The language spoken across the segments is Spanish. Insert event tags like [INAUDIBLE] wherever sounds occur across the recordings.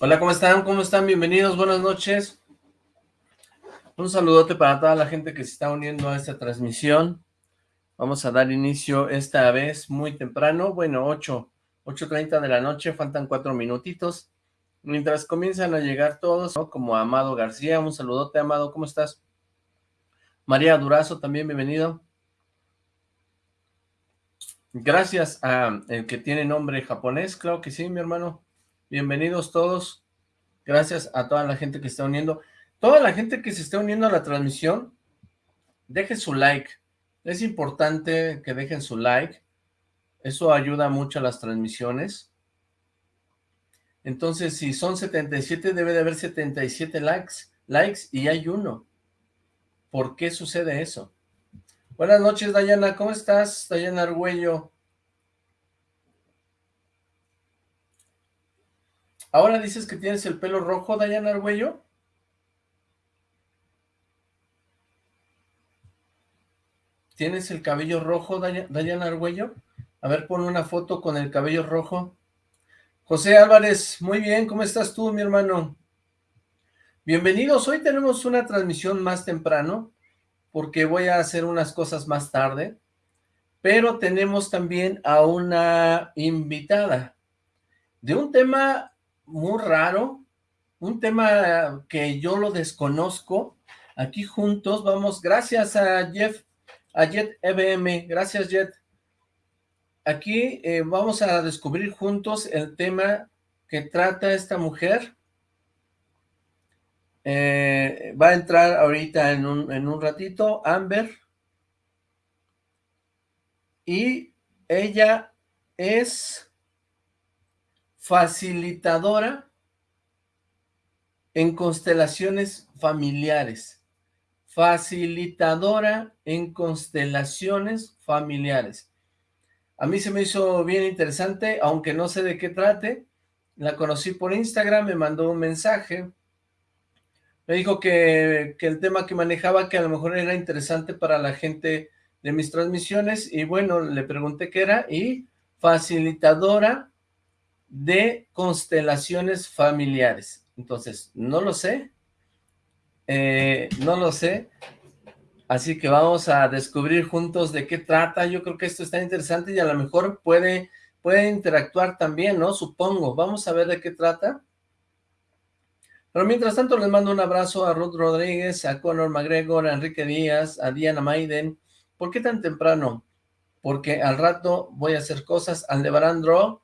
Hola, ¿cómo están? ¿Cómo están? Bienvenidos, buenas noches. Un saludote para toda la gente que se está uniendo a esta transmisión. Vamos a dar inicio esta vez muy temprano, bueno, 8, 8.30 de la noche, faltan cuatro minutitos. Mientras comienzan a llegar todos, ¿no? como Amado García, un saludote, Amado, ¿cómo estás? María Durazo, también bienvenido. Gracias a el que tiene nombre japonés, claro que sí, mi hermano. Bienvenidos todos. Gracias a toda la gente que está uniendo. Toda la gente que se está uniendo a la transmisión, deje su like. Es importante que dejen su like. Eso ayuda mucho a las transmisiones. Entonces, si son 77, debe de haber 77 likes, likes y hay uno. ¿Por qué sucede eso? Buenas noches, Dayana. ¿Cómo estás, Dayana Argüello? ¿Ahora dices que tienes el pelo rojo, Dayana Argüello? ¿Tienes el cabello rojo, Dayana Argüello? A ver, pon una foto con el cabello rojo. José Álvarez, muy bien, ¿cómo estás tú, mi hermano? Bienvenidos, hoy tenemos una transmisión más temprano, porque voy a hacer unas cosas más tarde, pero tenemos también a una invitada de un tema muy raro, un tema que yo lo desconozco. Aquí juntos vamos, gracias a Jeff, a Jet EBM, gracias Jet. Aquí eh, vamos a descubrir juntos el tema que trata esta mujer. Eh, va a entrar ahorita en un, en un ratito, Amber. Y ella es facilitadora en constelaciones familiares. Facilitadora en constelaciones familiares. A mí se me hizo bien interesante, aunque no sé de qué trate. La conocí por Instagram, me mandó un mensaje. Me dijo que, que el tema que manejaba, que a lo mejor era interesante para la gente de mis transmisiones. Y bueno, le pregunté qué era. Y facilitadora de constelaciones familiares. Entonces, no lo sé, eh, no lo sé, así que vamos a descubrir juntos de qué trata, yo creo que esto está interesante y a lo mejor puede, puede interactuar también, ¿no? Supongo, vamos a ver de qué trata. Pero mientras tanto les mando un abrazo a Ruth Rodríguez, a Conor McGregor, a Enrique Díaz, a Diana Maiden. ¿Por qué tan temprano? Porque al rato voy a hacer cosas. Aldebarán Draw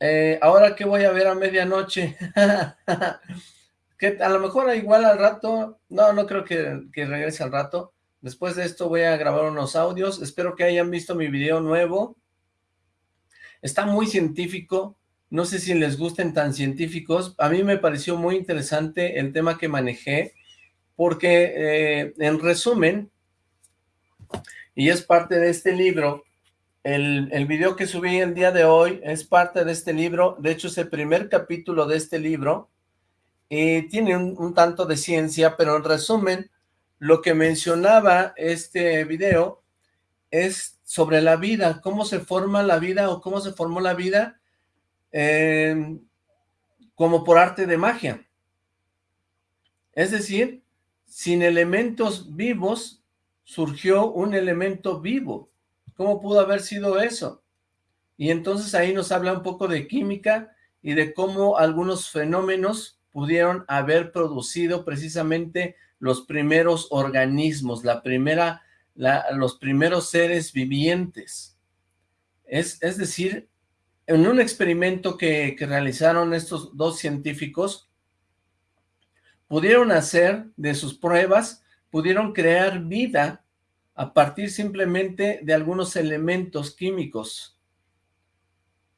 eh, ahora que voy a ver a medianoche, [LAUGHS] que a lo mejor igual al rato, no, no creo que, que, regrese al rato, después de esto voy a grabar unos audios, espero que hayan visto mi video nuevo, está muy científico, no sé si les gusten tan científicos, a mí me pareció muy interesante el tema que manejé, porque eh, en resumen, y es parte de este libro, el, video que subí el día de hoy es parte de este libro, de hecho es el primer capítulo de este libro, y tiene un, tanto de ciencia, pero en resumen, lo que mencionaba este video es sobre la vida, cómo se forma la vida o cómo se formó la vida em, como por arte de magia. Es decir, sin elementos vivos surgió un elemento vivo. ¿Cómo pudo haber sido eso? Y entonces ahí nos habla un poco de química y de cómo algunos fenómenos pudieron haber producido precisamente los primeros organismos, la primera, los primeros seres vivientes. Es, es decir, en un experimento que, que realizaron estos dos científicos, pudieron hacer de sus pruebas, pudieron crear vida a partir simplemente de algunos elementos químicos.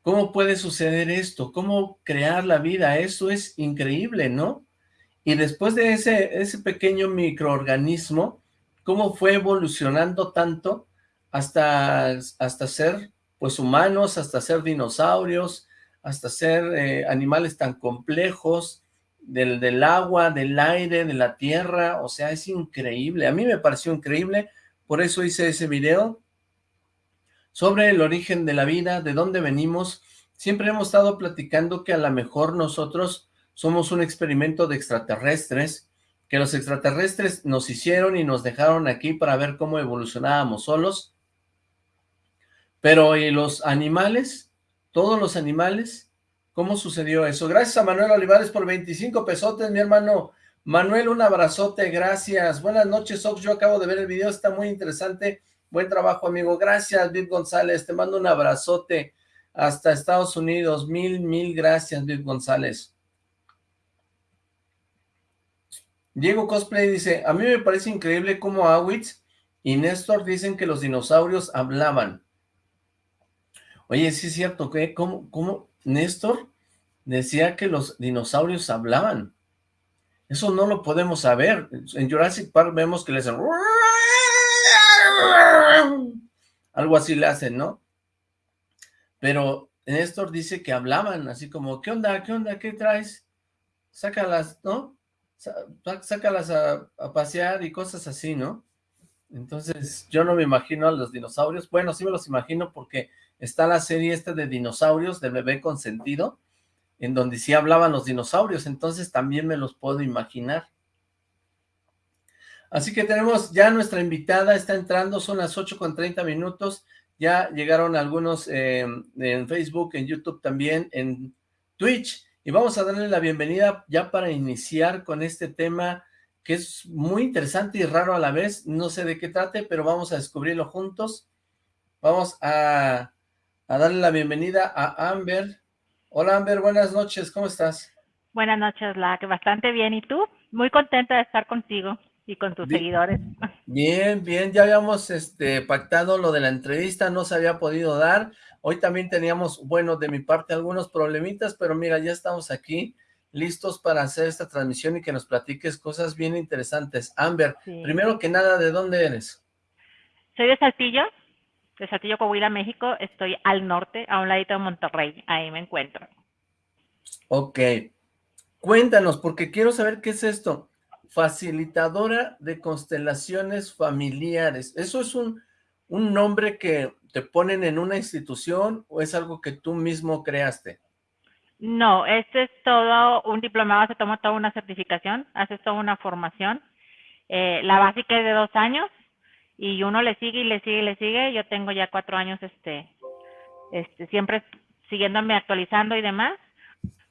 ¿Cómo puede suceder esto? ¿Cómo crear la vida? Eso es increíble, ¿no? Y después de ese, ese pequeño microorganismo, ¿cómo fue evolucionando tanto hasta, hasta ser pues humanos, hasta ser dinosaurios, hasta ser eh, animales tan complejos, del, del agua, del aire, de la tierra, o sea, es increíble. A mí me pareció increíble, por eso hice ese video sobre el origen de la vida, de dónde venimos. Siempre hemos estado platicando que a lo mejor nosotros somos un experimento de extraterrestres, que los extraterrestres nos hicieron y nos dejaron aquí para ver cómo evolucionábamos solos, pero ¿y los animales? ¿Todos los animales? ¿Cómo sucedió eso? Gracias a Manuel Olivares por 25 pesotes, mi hermano. Manuel, un abrazote, gracias. Buenas noches, Ox. Yo acabo de ver el video, está muy interesante. Buen trabajo, amigo. Gracias, Viv González. Te mando un abrazote hasta Estados Unidos. Mil, mil gracias, Viv González. Diego Cosplay dice, a mí me parece increíble cómo Awitz y Néstor dicen que los dinosaurios hablaban. Oye, sí es cierto, ¿qué? ¿Cómo, cómo Néstor decía que los dinosaurios hablaban? Eso no lo podemos saber. En Jurassic Park vemos que les hacen... Algo así le hacen, ¿no? Pero Néstor dice que hablaban, así como, ¿qué onda? ¿Qué onda? ¿Qué traes? Sácalas, ¿no? Sácalas a, a pasear y cosas así, ¿no? Entonces, yo no me imagino a los dinosaurios. Bueno, sí me los imagino porque está la serie esta de dinosaurios, de bebé consentido, en donde sí hablaban los dinosaurios, entonces también me los puedo imaginar. Así que tenemos ya nuestra invitada, está entrando, son las 8 con 30 minutos, ya llegaron algunos eh, en Facebook, en YouTube también, en Twitch, y vamos a darle la bienvenida ya para iniciar con este tema que es muy interesante y raro a la vez, no sé de qué trate, pero vamos a descubrirlo juntos. Vamos a a darle la bienvenida a Amber. Hola Amber, buenas noches, ¿cómo estás? Buenas noches, que bastante bien. ¿Y tú? Muy contenta de estar contigo y con tus seguidores. Bien, bien, ya habíamos este, pactado lo de la entrevista, no se había podido dar. Hoy también teníamos, bueno, de mi parte algunos problemitas, pero mira, ya estamos aquí listos para hacer esta transmisión y que nos platiques cosas bien interesantes. Amber, primero que nada, ¿de dónde eres? Soy de Saltillo, de Saltillo, Coahuila, México. Estoy al norte, a un ladito de Monterrey. Ahí me encuentro. Ok. Cuéntanos, porque quiero saber qué es esto. Facilitadora de constelaciones familiares. ¿Eso es un, un nombre que te ponen en una institución o es algo que tú mismo creaste? No, este es todo un diplomado, se toma toda una certificación, haces toda una formación. Eh, la básica es de dos años y uno le sigue y le sigue y le sigue. Yo tengo ya cuatro años, este, este, siempre siguiéndome actualizando y demás,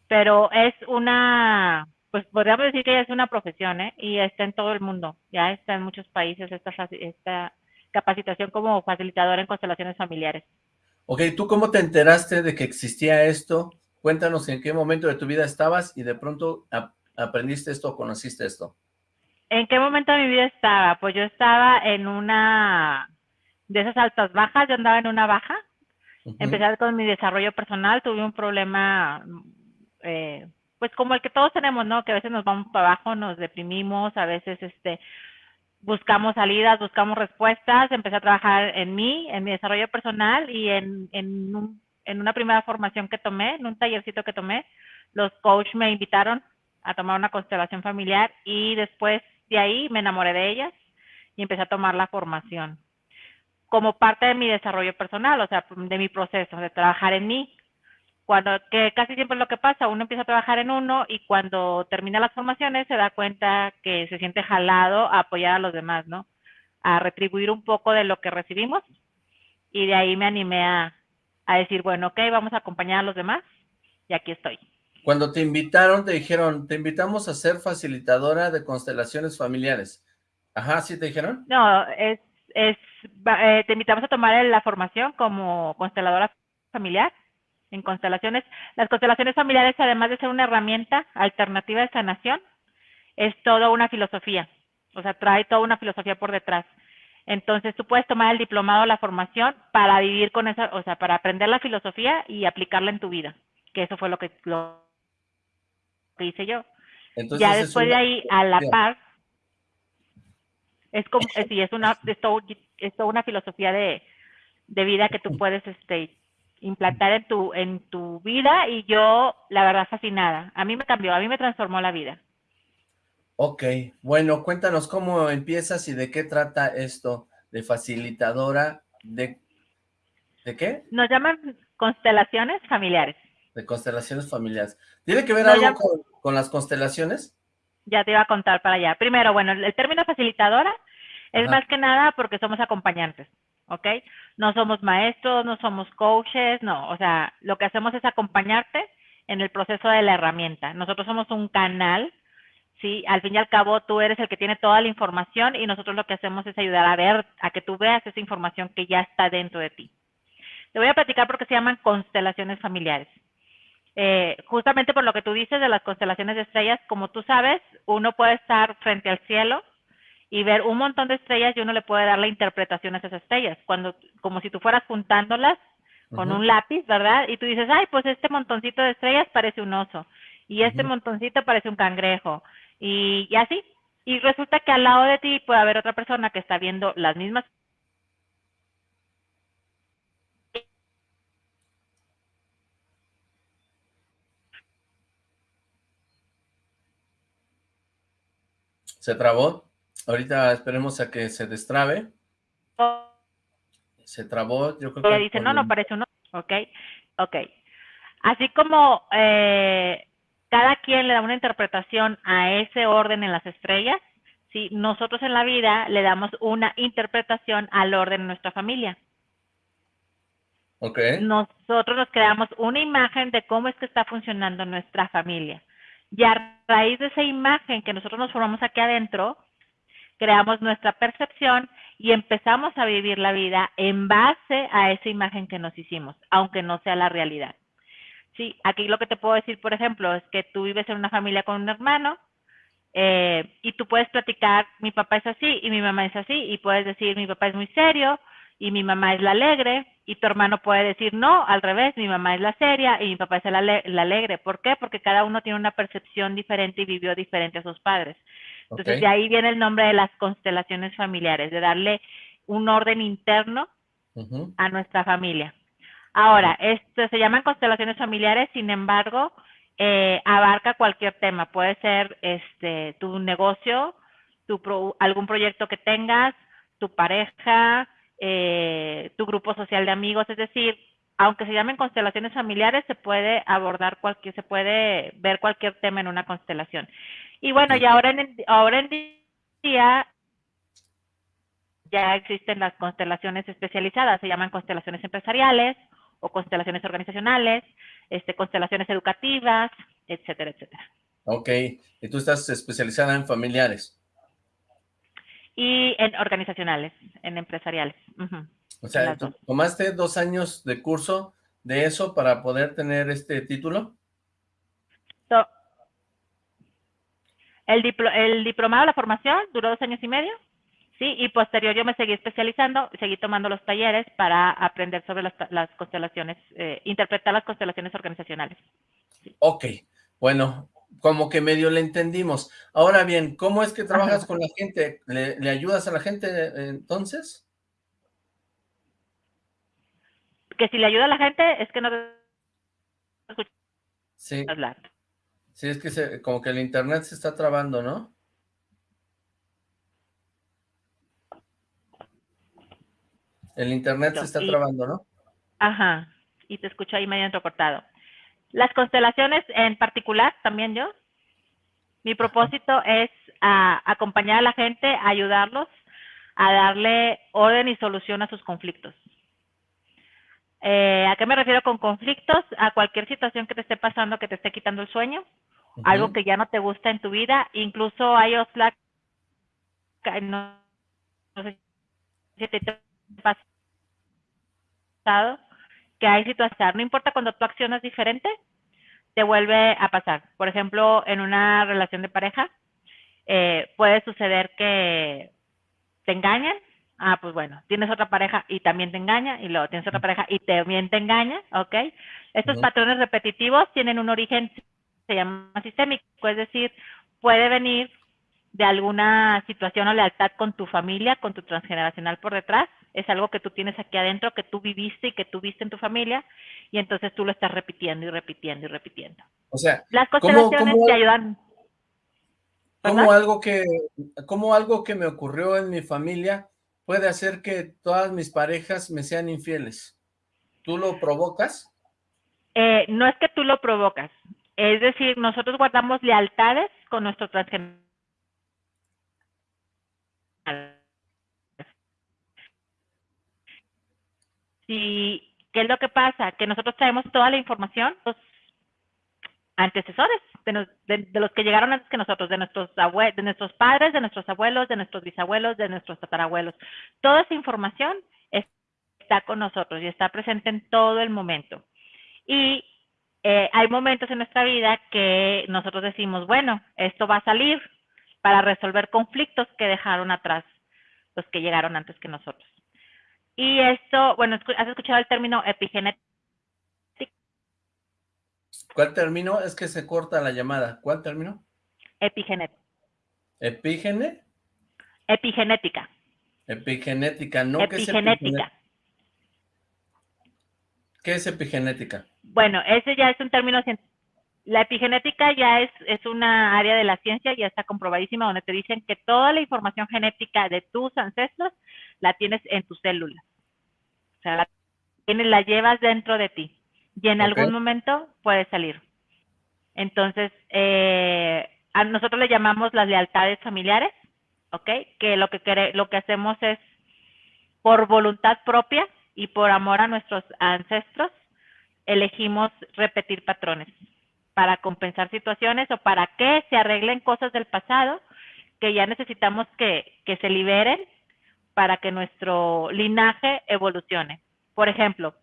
pero es una, pues podríamos decir que ya es una profesión, ¿eh? Y está en todo el mundo, ya está en muchos países esta, esta capacitación como facilitadora en constelaciones familiares. Ok, ¿tú cómo te enteraste de que existía esto? Cuéntanos en qué momento de tu vida estabas y de pronto aprendiste esto o conociste esto. ¿En qué momento de mi vida estaba? Pues yo estaba en una de esas altas bajas, yo andaba en una baja. Empecé con mi desarrollo personal, tuve un problema, eh, pues como el que todos tenemos, ¿no? Que a veces nos vamos para abajo, nos deprimimos, a veces este buscamos salidas, buscamos respuestas, empecé a trabajar en mí, en mi desarrollo personal y en, en, en una primera formación que tomé, en un tallercito que tomé, los coaches me invitaron a tomar una constelación familiar y después de ahí me enamoré de ellas y empecé a tomar la formación como parte de mi desarrollo personal, o sea, de mi proceso, de trabajar en mí. Cuando, que casi siempre es lo que pasa, uno empieza a trabajar en uno y cuando termina las formaciones se da cuenta que se siente jalado a apoyar a los demás, ¿no? A retribuir un poco de lo que recibimos y de ahí me animé a, a decir, bueno, ok, vamos a acompañar a los demás y aquí estoy. Cuando te invitaron, te dijeron, te invitamos a ser facilitadora de constelaciones familiares. Ajá, ¿sí te dijeron? No, es, es eh, te invitamos a tomar la formación como consteladora familiar en constelaciones. Las constelaciones familiares, además de ser una herramienta alternativa de sanación, es toda una filosofía. O sea, trae toda una filosofía por detrás. Entonces, tú puedes tomar el diplomado, la formación, para vivir con esa, o sea, para aprender la filosofía y aplicarla en tu vida. Que eso fue lo que lo que hice yo. ya después de ahí, a la par, es como, es, es una, es, todo, es toda una filosofía de, de, vida que tú puedes este, implantar en tu, en tu vida y yo, la verdad, fascinada. A mí me cambió, a mí me transformó la vida. Ok, bueno, cuéntanos cómo empiezas y de qué trata esto de facilitadora de... ¿De qué? Nos llaman constelaciones familiares De constelaciones familiares. ¿Tiene que ver algo con, las constelaciones? Ya te iba a contar para allá. Primero, bueno, el término facilitadora es más que nada porque somos acompañantes, ¿ok? No somos maestros, no somos coaches, no. O sea, lo que hacemos es acompañarte en el proceso de la herramienta. Nosotros somos un canal, ¿sí? Al fin y al cabo, tú eres el que tiene toda la información y nosotros lo que hacemos es ayudar a ver, a que tú veas esa información que ya está dentro de ti. Te voy a platicar porque se llaman constelaciones familiares. Eh, justamente por lo que tú dices de las constelaciones de estrellas, como tú sabes, uno puede estar frente al cielo y ver un montón de estrellas y uno le puede dar la interpretación a esas estrellas, cuando, como si tú fueras juntándolas con un lápiz, ¿verdad? Y tú dices, ay, pues este montoncito de estrellas parece un oso, y este montoncito parece un cangrejo, y, y así. Y resulta que al lado de ti puede haber otra persona que está viendo las mismas ¿Se trabó? Ahorita esperemos a que se destrabe. Se trabó, yo creo que... dice, no, no parece uno. Ok, ok. Así como eh, cada quien le da una interpretación a ese orden en las estrellas, ¿sí? nosotros en la vida le damos una interpretación al orden en nuestra familia. Okay. Nosotros nos creamos una imagen de cómo es que está funcionando nuestra familia. Y a raíz de esa imagen que nosotros nos formamos aquí adentro, creamos nuestra percepción y empezamos a vivir la vida en base a esa imagen que nos hicimos, aunque no sea la realidad. Sí, aquí lo que te puedo decir, por ejemplo, es que tú vives en una familia con un hermano eh, y tú puedes platicar, mi papá es así y mi mamá es así, y puedes decir, mi papá es muy serio y mi mamá es la alegre, y tu hermano puede decir, no, al revés, mi mamá es la seria y mi papá es la, la alegre. ¿Por qué? Porque cada uno tiene una percepción diferente y vivió diferente a sus padres. Entonces, de ahí viene el nombre de las constelaciones familiares, de darle un orden interno a nuestra familia. Ahora, esto se llaman constelaciones familiares, sin embargo, eh, abarca cualquier tema. Puede ser este tu negocio, tu algún proyecto que tengas, tu pareja, eh, tu grupo social de amigos, es decir, aunque se llamen constelaciones familiares, se puede abordar cualquier, se puede ver cualquier tema en una constelación. Y bueno, y ahora en, ahora en día ya existen las constelaciones especializadas, se llaman constelaciones empresariales o constelaciones organizacionales, este, constelaciones educativas, etcétera, etcétera. Ok, y tú estás especializada en familiares. Y en organizacionales, en empresariales. O sea, ¿tomaste dos años de curso de eso para poder tener este título? El, el diplomado, la formación, duró dos años y medio, ¿sí? Y posterior yo me seguí especializando, seguí tomando los talleres para aprender sobre las, constelaciones, eh, interpretar las constelaciones organizacionales. Ok, bueno, como que medio le entendimos. Ahora bien, ¿cómo es que trabajas con la gente? ¿Le, ayudas a la gente eh, entonces? Que si le ayuda a la gente es que no sí. Sí, es que como que el internet se está trabando, ¿no? El internet se está trabando, ¿no? Ajá, y te escucho ahí medio entrecortado. Las constelaciones en particular, también yo, mi propósito es acompañar a la gente, ayudarlos a darle orden y solución a sus conflictos. Eh, ¿A qué me refiero con conflictos? A cualquier situación que te esté pasando que te esté quitando el sueño, algo que ya no te gusta en tu vida, incluso hay Oxlack, no, no sé si te ha pasado, que hay situaciones, no importa cuando tú accionas diferente, te vuelve a pasar. Por ejemplo, en una relación de pareja, eh, puede suceder que te engañen, ah, pues bueno, tienes otra pareja y también te engaña, y luego tienes otra pareja y también te engaña, ¿ok? Estos patrones repetitivos tienen un origen se llama sistémico, es decir, puede venir de alguna situación o lealtad con tu familia, con tu transgeneracional por detrás, es algo que tú tienes aquí adentro, que tú viviste y que tú viste en tu familia, y entonces tú lo estás repitiendo y repitiendo y repitiendo. O sea, las constelaciones te ayudan. ¿cómo algo, que, ¿Cómo algo que me ocurrió en mi familia puede hacer que todas mis parejas me sean infieles? ¿Tú lo provocas? Eh, no es que tú lo provocas, es decir, nosotros guardamos lealtades con nuestro transgeneracional. ¿Y qué es lo que pasa? Que nosotros traemos toda la información, los antecesores, de, los que llegaron antes que nosotros, de nuestros, de nuestros padres, de nuestros abuelos, de nuestros bisabuelos, de nuestros tatarabuelos. Toda esa información está con nosotros y está presente en todo el momento. Y eh, hay momentos en nuestra vida que nosotros decimos, bueno, esto va a salir para resolver conflictos que dejaron atrás los que llegaron antes que nosotros. Y esto, bueno, ¿has escuchado el término epigenética? ¿Cuál término? Es que se corta la llamada. ¿Cuál término? Epigenética. ¿Epígene? Epigenética. Epigenética, no epigenética. ¿Qué es epigenética? Bueno, ese ya es un término científico. La epigenética ya es, es una área de la ciencia, ya está comprobadísima, donde te dicen que toda la información genética de tus ancestros la tienes en tus células. O sea, la, tienes, la llevas dentro de ti y en algún momento puede salir. Entonces, eh, a nosotros le llamamos las lealtades familiares, ¿ok? Que lo que, lo que hacemos es, por voluntad propia y por amor a nuestros ancestros, elegimos repetir patrones para compensar situaciones o para que se arreglen cosas del pasado que ya necesitamos que, que se liberen para que nuestro linaje evolucione. Por ejemplo,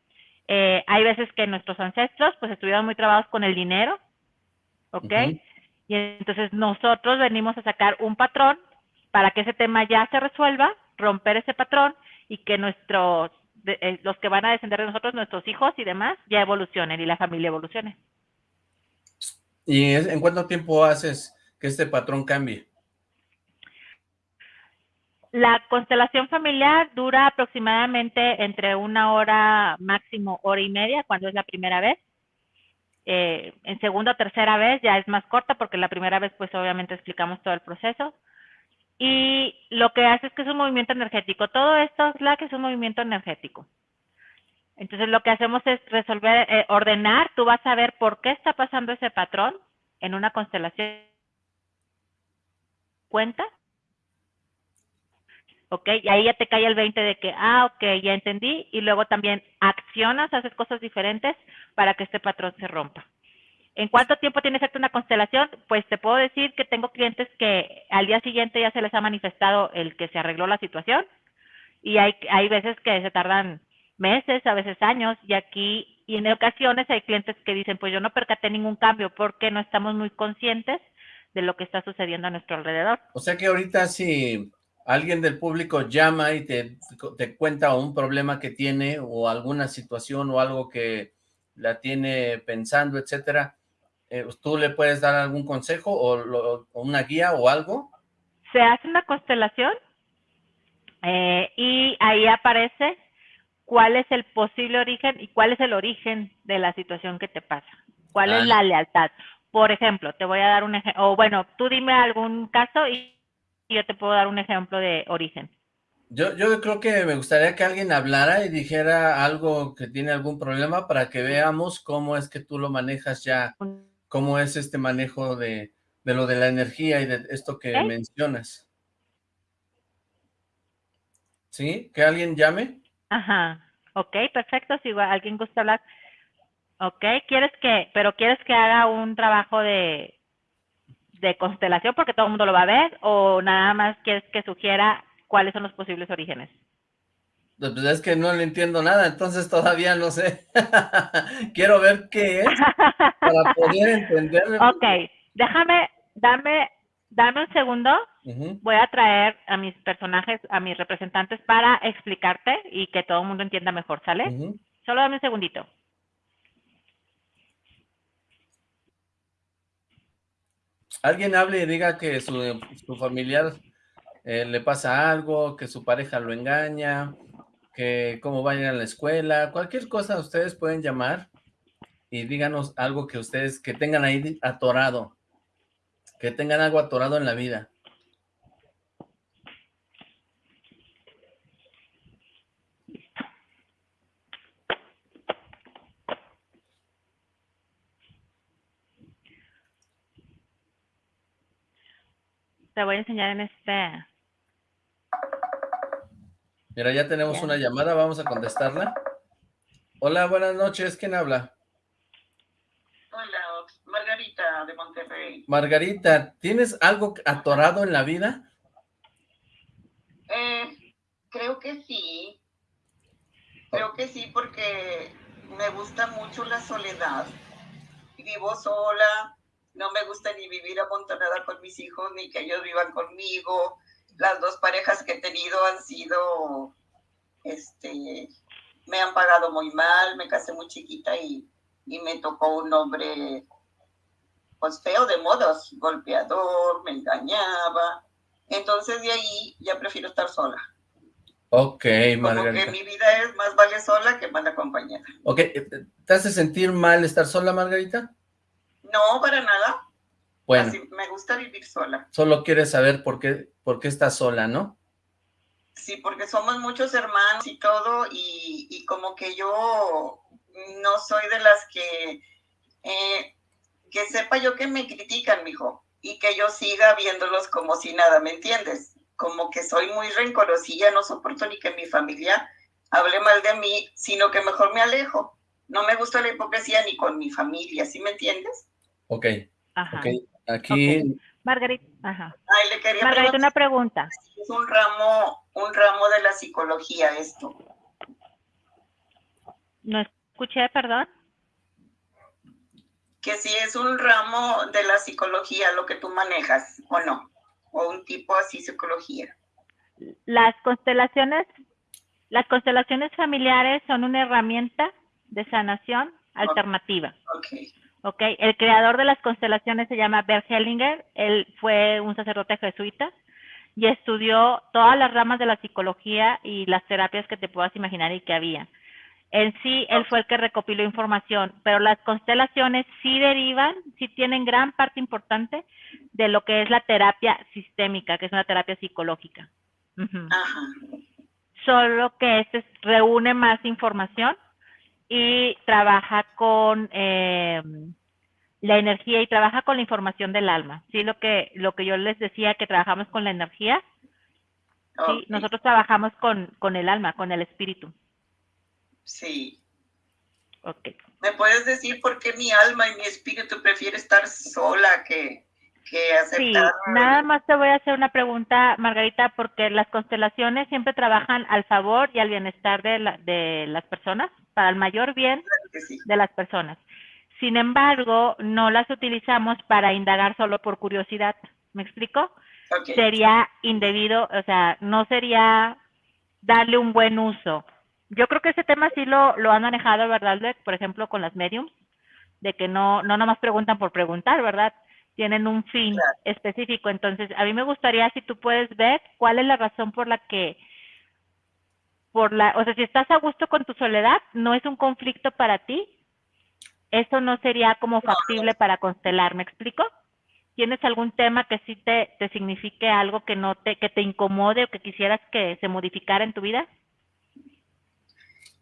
eh, hay veces que nuestros ancestros pues estuvieron muy trabados con el dinero, ¿ok? Y entonces nosotros venimos a sacar un patrón para que ese tema ya se resuelva, romper ese patrón y que nuestros eh, los que van a descender de nosotros, nuestros hijos y demás, ya evolucionen y la familia evolucione. ¿Y en cuánto tiempo haces que este patrón cambie? La constelación familiar dura aproximadamente entre una hora, máximo hora y media, cuando es la primera vez. Eh, en segunda o tercera vez ya es más corta, porque la primera vez pues obviamente explicamos todo el proceso y lo que hace es que es un movimiento energético. Todo esto es que es un movimiento energético. Entonces lo que hacemos es resolver, eh, ordenar, tú vas a ver por qué está pasando ese patrón en una constelación. Cuenta. ¿Ok? Y ahí ya te cae el 20 de que, ah, ok, ya entendí. Y luego también accionas, haces cosas diferentes para que este patrón se rompa. ¿En cuánto tiempo tiene efecto una constelación? Pues te puedo decir que tengo clientes que al día siguiente ya se les ha manifestado el que se arregló la situación y hay, hay veces que se tardan meses, a veces años y aquí y en ocasiones hay clientes que dicen pues yo no percaté ningún cambio porque no estamos muy conscientes de lo que está sucediendo a nuestro alrededor. O sea que ahorita si alguien del público llama y te, te cuenta un problema que tiene o alguna situación o algo que la tiene pensando, etcétera, eh, ¿tú le puedes dar algún consejo o, una guía o algo? Se hace una constelación eh, y ahí aparece cuál es el posible origen y cuál es el origen de la situación que te pasa. ¿Cuál es ah. la lealtad? Por ejemplo, te voy a dar un ejemplo, o bueno, tú dime algún caso y yo te puedo dar un ejemplo de origen. Yo, yo creo que me gustaría que alguien hablara y dijera algo que tiene algún problema para que veamos cómo es que tú lo manejas ya cómo es este manejo de, lo de la energía y de esto que mencionas. ¿Sí? ¿Que alguien llame? Ajá. Ok, perfecto. Si alguien gusta hablar. Ok, ¿quieres que, pero quieres que haga un trabajo de, de constelación porque todo el mundo lo va a ver o nada más quieres que sugiera cuáles son los posibles orígenes? Pues es que no le entiendo nada, entonces todavía no sé. [LAUGHS] Quiero ver qué es para poder entenderlo. Ok, déjame, dame, dame un segundo. Voy a traer a mis personajes, a mis representantes para explicarte y que todo el mundo entienda mejor, ¿sale? Solo dame un segundito. Alguien hable y diga que su, familiar eh, le pasa algo, que su pareja lo engaña, que cómo vayan a la escuela, cualquier cosa ustedes pueden llamar y díganos algo que ustedes, que tengan ahí atorado, que tengan algo atorado en la vida. Te voy a enseñar en este... Mira, ya tenemos una llamada, vamos a contestarla. Hola, buenas noches, ¿quién habla? Hola, Margarita de Monterrey. Margarita, ¿tienes algo atorado en la vida? Eh, creo que sí. Creo que sí, porque me gusta mucho la soledad. Vivo sola, no me gusta ni vivir amontonada con mis hijos, ni que ellos vivan conmigo. Las dos parejas que he tenido han sido, este, me han pagado muy mal, me casé muy chiquita y, y me tocó un hombre, pues feo de modos, golpeador, me engañaba. Entonces de ahí ya prefiero estar sola. Ok, Margarita. Como que mi vida es más vale sola que mal acompañada. Ok, ¿te hace sentir mal estar sola, Margarita? No, para nada. Bueno. me gusta vivir sola. Solo quieres saber por qué, por qué estás sola, ¿no? Sí, porque somos muchos hermanos y todo, y, como que yo no soy de las que, eh, que sepa yo que me critican, mijo, y que yo siga viéndolos como si nada, ¿me entiendes? Como que soy muy rencorosilla, no soporto ni que mi familia hable mal de mí, sino que mejor me alejo. No me gusta la hipocresía ni con mi familia, ¿sí me entiendes? Ok. Ajá. Aquí. Margarita, ajá. Ay, le quería Margarita, una pregunta. Es un ramo, un ramo de la psicología esto. No escuché, perdón. Que si es un ramo de la psicología lo que tú manejas, o no, o un tipo así psicología. Las constelaciones, las constelaciones familiares son una herramienta de sanación alternativa. Okay. ¿Ok? El creador de las constelaciones se llama Bert Hellinger, él fue un sacerdote jesuita y estudió todas las ramas de la psicología y las terapias que te puedas imaginar y que había. En sí, él fue el que recopiló información, pero las constelaciones sí derivan, sí tienen gran parte importante de lo que es la terapia sistémica, que es una terapia psicológica. Solo que este reúne más información y trabaja con eh, la energía y trabaja con la información del alma. Sí, lo que, lo que yo les decía, que trabajamos con la energía. Sí, nosotros trabajamos con, con el alma, con el espíritu. Sí. Ok. ¿Me puedes decir por qué mi alma y mi espíritu prefiere estar sola que, que? Sí, nada más te voy a hacer una pregunta, Margarita, porque las constelaciones siempre trabajan al favor y al bienestar de, la, de las personas, para el mayor bien de las personas. Sin embargo, no las utilizamos para indagar solo por curiosidad. ¿Me explico? Sería indebido, o sea, no sería darle un buen uso. Yo creo que ese tema sí lo, lo han manejado, ¿verdad, Por ejemplo, con las mediums, de que no, no nomás preguntan por preguntar, ¿verdad? Tienen un fin específico. Entonces, a mí me gustaría si tú puedes ver cuál es la razón por la que por la, o sea, si estás a gusto con tu soledad, no es un conflicto para ti, eso no sería como factible para constelar, ¿me explico? ¿Tienes algún tema que sí te, te signifique algo que no te, que te incomode o que quisieras que se modificara en tu vida?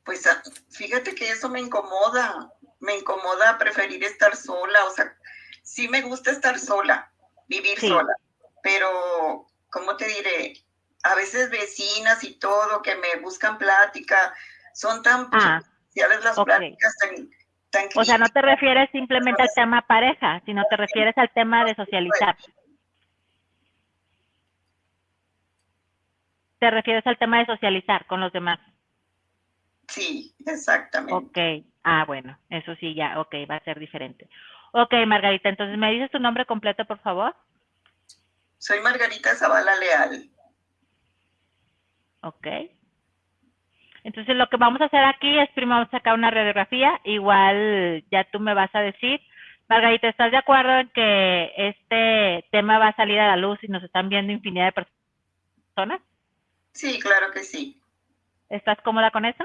Pues ah, fíjate que eso me incomoda, me incomoda preferir estar sola, o sea, sí me gusta estar sola, vivir sola, pero, ¿cómo te diré? a veces vecinas y todo que me buscan plática, son tan ah, las pláticas, tan, tan O sea, no te refieres simplemente al tema pareja, sino te refieres al tema de socializar. Te refieres al tema de socializar con los demás. Sí, exactamente. Ok, ah, bueno, eso sí, ya, ok, va a ser diferente. Ok, Margarita, entonces, ¿me dices tu nombre completo, por favor? Soy Margarita Zavala Leal. Ok. Entonces lo que vamos a hacer aquí es primero vamos a sacar una radiografía, igual ya tú me vas a decir, Margarita, ¿estás de acuerdo en que este tema va a salir a la luz y nos están viendo infinidad de personas? Sí, claro que sí. ¿Estás cómoda con eso?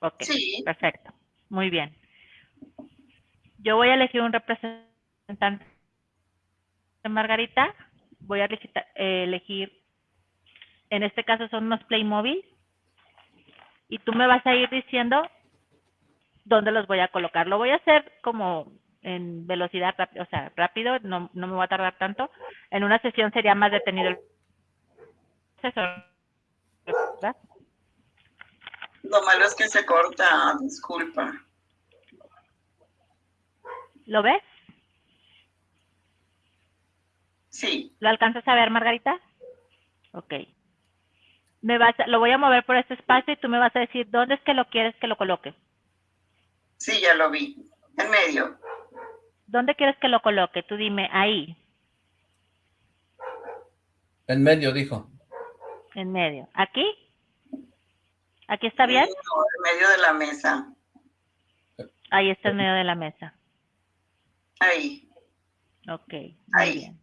Ok, sí. perfecto. Muy bien. Yo voy a elegir un representante de Margarita. Voy a elegir en este caso son unos Playmobil, y tú me vas a ir diciendo dónde los voy a colocar. Lo voy a hacer como en velocidad, o sea, rápido, no, no me voy a tardar tanto. En una sesión sería más detenido el proceso. Lo malo es que se corta, disculpa. ¿Lo ves? Sí, ¿Lo alcanzas a ver, Margarita? Ok. Me vas a- lo voy a mover por este espacio y tú me vas a decir dónde es que lo quieres que lo coloque. sí, ya lo vi. En medio. ¿Dónde quieres que lo coloque? Tú dime, ahí, En medio, dijo. en medio. ¿Aquí? ¿Aquí está bien? No, en medio de la mesa. Ahí está en medio de la mesa. Ahí. Ok, muy Ahí. bien.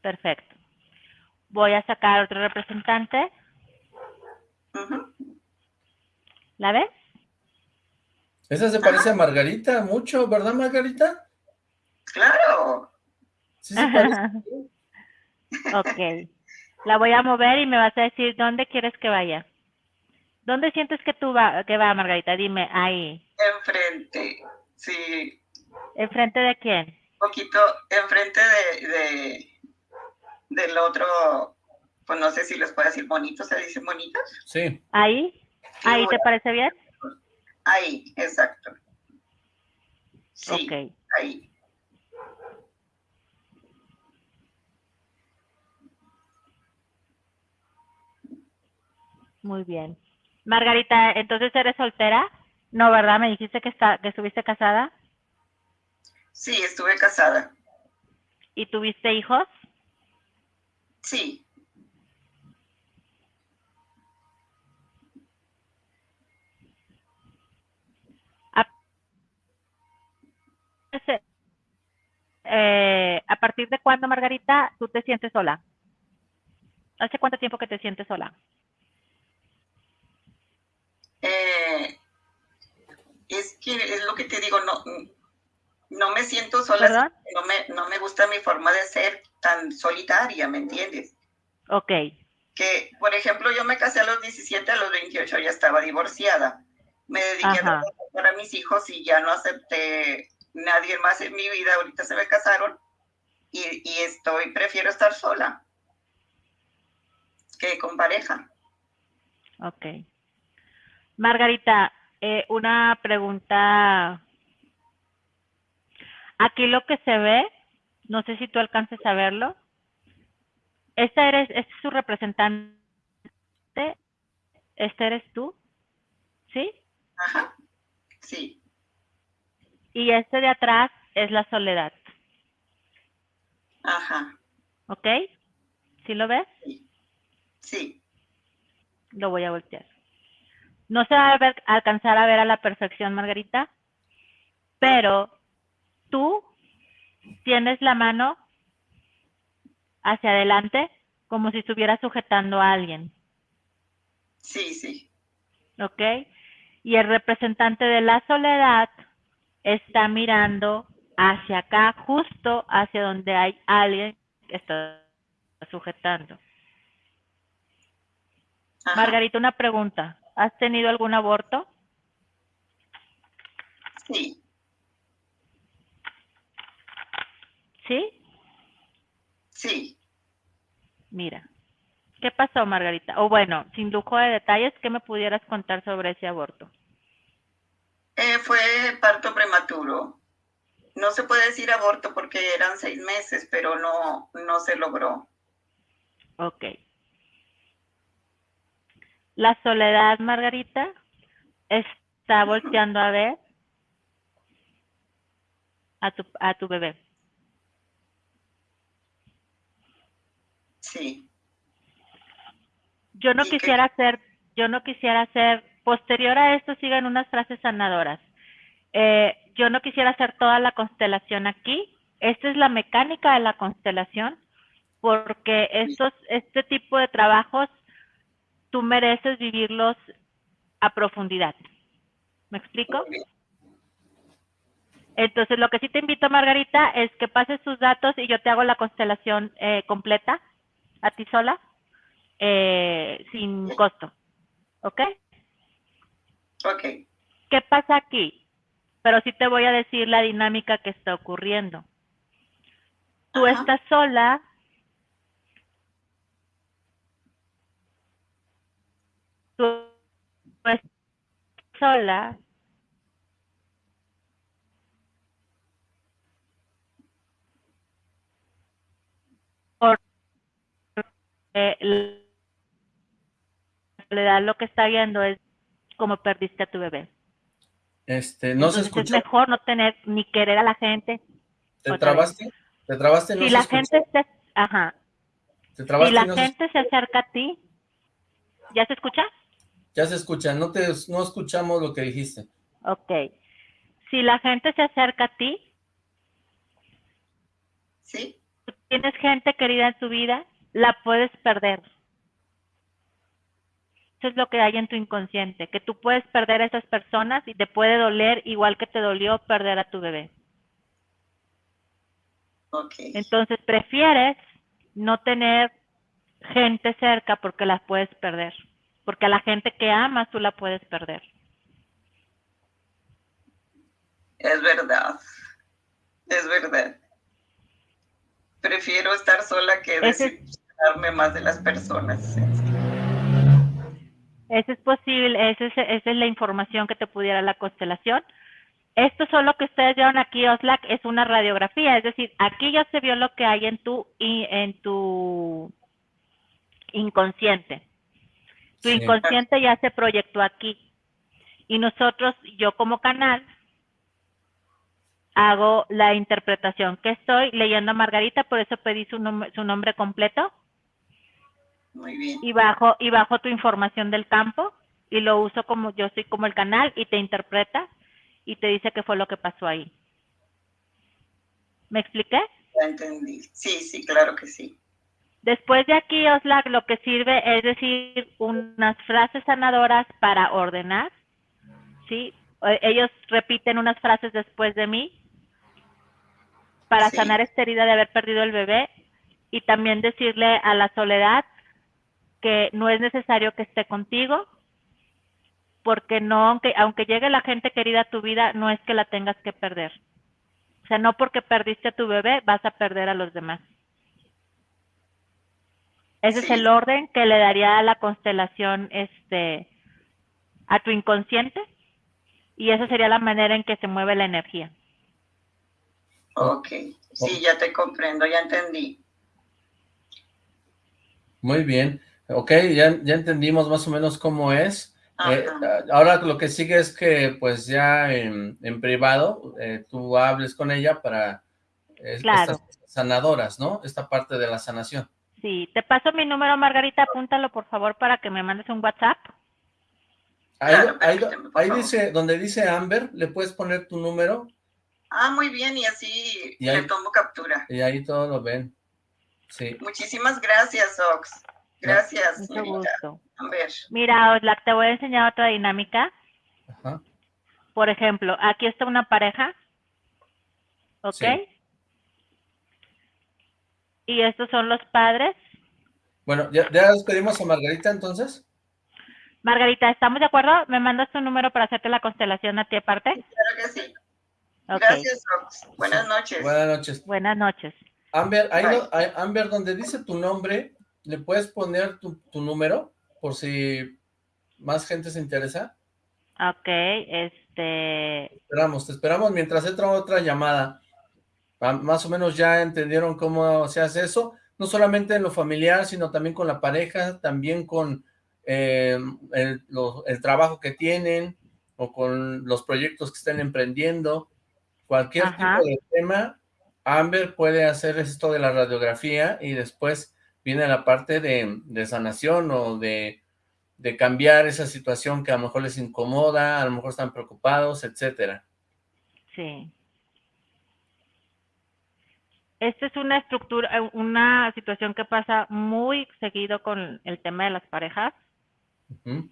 Perfecto. Voy a sacar otro representante. ¿La ves? Esa se parece a Margarita mucho, ¿verdad, Margarita? Claro. Sí se parece. [LAUGHS] ok. La voy a mover y me vas a decir dónde quieres que vaya. ¿Dónde sientes que tú va, que va, Margarita? Dime, ahí. Enfrente. Sí. ¿Enfrente de quién? Un poquito enfrente de, de del otro, pues no sé si les puedo decir bonitos, ¿se dicen bonitos? Sí. ¿Ahí? ¿Ahí te parece bien? Ahí, exacto. Sí, Ok. ahí. Muy bien. Margarita, entonces eres soltera? No, ¿verdad? Me dijiste que, está, que estuviste casada Sí, estuve casada. y tuviste hijos. Sí, eh, ¿A partir de cuándo, Margarita, tú te sientes sola? ¿Hace cuánto tiempo que te sientes sola? eh, es que es lo que te digo, no, no me siento sola, no me, no me gusta mi forma de ser tan solitaria, ¿me entiendes? Ok, que, por ejemplo, yo me casé a los 17, a los 28 ya estaba divorciada. Me dediqué Ajá. a trabajar para mis hijos y ya no acepté nadie más en mi vida. Ahorita se me casaron y, y estoy, prefiero estar sola que con pareja. ok. Margarita, eh, una pregunta. Aquí lo que se ve, no sé si tú alcances a verlo. Esta eres, este es su representante. Este eres tú, ¿sí? Ajá. Sí, Y este de atrás es la soledad, ajá. ¿ok? ¿Sí lo ves? Sí, Lo voy a voltear. No se va a ver- alcanzar a ver a la perfección, Margarita, pero tú tienes la mano hacia adelante como si estuvieras sujetando a alguien, sí, sí. ¿ok? Y el representante de la soledad está mirando hacia acá, justo hacia donde hay alguien que está sujetando. Ajá. Margarita, una pregunta. ¿Has tenido algún aborto? Sí, ¿Sí? sí. Mira. ¿Qué pasó, Margarita? O bueno, sin lujo de detalles, ¿qué me pudieras contar sobre ese aborto? Eh, fue parto prematuro. No se puede decir aborto porque eran seis meses, pero no, no se logró. Ok. La soledad, Margarita, está volteando a ver a tu, a tu bebé. Sí, Yo no ¿Y qué? quisiera hacer, yo no quisiera hacer, posterior a esto sigan unas frases sanadoras. Eh, yo no quisiera hacer toda la constelación aquí. Esta es la mecánica de la constelación, porque estos, este tipo de trabajos tú mereces vivirlos a profundidad. ¿Me explico? Entonces, lo que sí te invito, Margarita, es que pases tus datos y yo te hago la constelación eh, completa a ti sola, eh, sin costo. ¿Ok? Ok, ¿Qué pasa aquí? pero sí te voy a decir la dinámica que está ocurriendo. Tú Ajá. estás sola, tú estás sola, la soledad lo que está viendo es cómo perdiste a tu bebé. Este, no se escucha. es mejor no tener ni querer a la gente. ¿Te otra vez. trabaste? ¿Te trabaste? No si se la escucha. gente se, ajá, ¿Te si trabaste? la no gente se acerca a ti, ¿ya se escucha? Ya se escucha, no te no escuchamos lo que dijiste. Ok. Si la gente se acerca a ti, ¿Sí? tienes gente querida en tu vida, la puedes perder. Eso es lo que hay en tu inconsciente, que tú puedes perder a esas personas y te puede doler igual que te dolió perder a tu bebé. Entonces prefieres no tener gente cerca porque las puedes perder. Porque a la gente que amas tú la puedes perder. Es verdad. Es verdad. Prefiero estar sola que [LAUGHS] desilusionarme más de las personas. Eso es posible, esa es, esa es la información que te pudiera la constelación. Esto solo que ustedes vieron aquí, Oslac, es una radiografía, es decir, aquí ya se vio lo que hay en tu, en tu inconsciente. Tu Sí. inconsciente ya se proyectó aquí. Y nosotros, yo como canal, hago la interpretación que estoy leyendo a Margarita, por eso pedí su, nom- su nombre completo Muy bien. y bajo y bajo tu información del campo y lo uso como yo soy como el canal y te interpreta y te dice qué fue lo que pasó ahí. ¿Me expliqué? Ya entendí. Sí, sí, claro que sí. Después de aquí, Oslac, lo que sirve es decir unas frases sanadoras para ordenar, ¿sí? Eh, Ellos repiten unas frases después de mí para Sí. sanar esta herida de haber perdido el bebé y también decirle a la soledad que no es necesario que esté contigo, porque no, aunque, aunque llegue la gente querida a tu vida, no es que la tengas que perder. O sea, no porque perdiste a tu bebé vas a perder a los demás. Ese es el orden que le daría a la constelación este a tu inconsciente y esa sería la manera en que se mueve la energía. Ok. Sí, ya te comprendo, ya entendí. Muy bien. Ok, ya, ya entendimos más o menos cómo es. Eh, ahora lo que sigue es que pues ya en, en privado eh, tú hables con ella para eh, Claro. estas sanadoras, ¿no? Esta parte de la sanación. Sí, te paso mi número, Margarita, apúntalo por favor para que me mandes un WhatsApp. Ahí, Claro, ahí- ahí dice, donde dice Amber, le puedes poner tu número Ah, muy bien, y así Y ahí- le tomo captura. y ahí todo lo ven. Sí. Muchísimas gracias, Ox. Gracias, Mucho señorita. gusto. A ver. Mira, Oslac, te voy a enseñar otra dinámica. Ajá. Por ejemplo, aquí está una pareja, ¿ok? Sí. Y estos son los padres. Bueno, ¿ya, ya despedimos a Margarita entonces? Margarita, ¿estamos de acuerdo? ¿Me mandas tu número para hacerte la constelación a ti aparte? Claro que sí. Gracias, Ox. Buenas noches. Buenas noches. Buenas noches. Amber, ahí Amber, donde dice tu nombre, ¿le puedes poner tu, tu número? Por si más gente se interesa. Ok, este... Esperamos, te esperamos mientras entra otra llamada. Más o menos ya entendieron cómo se hace eso, no solamente en lo familiar, sino también con la pareja, también con eh, el, lo- el trabajo que tienen o con los proyectos que estén emprendiendo. Cualquier Ajá. tipo de tema, Amber puede hacer esto de la radiografía y después viene la parte de, de sanación o de, de cambiar esa situación que a lo mejor les incomoda, a lo mejor están preocupados, etcétera. Sí. Esta es una estructura, una situación que pasa muy seguido con el tema de las parejas. Ujú,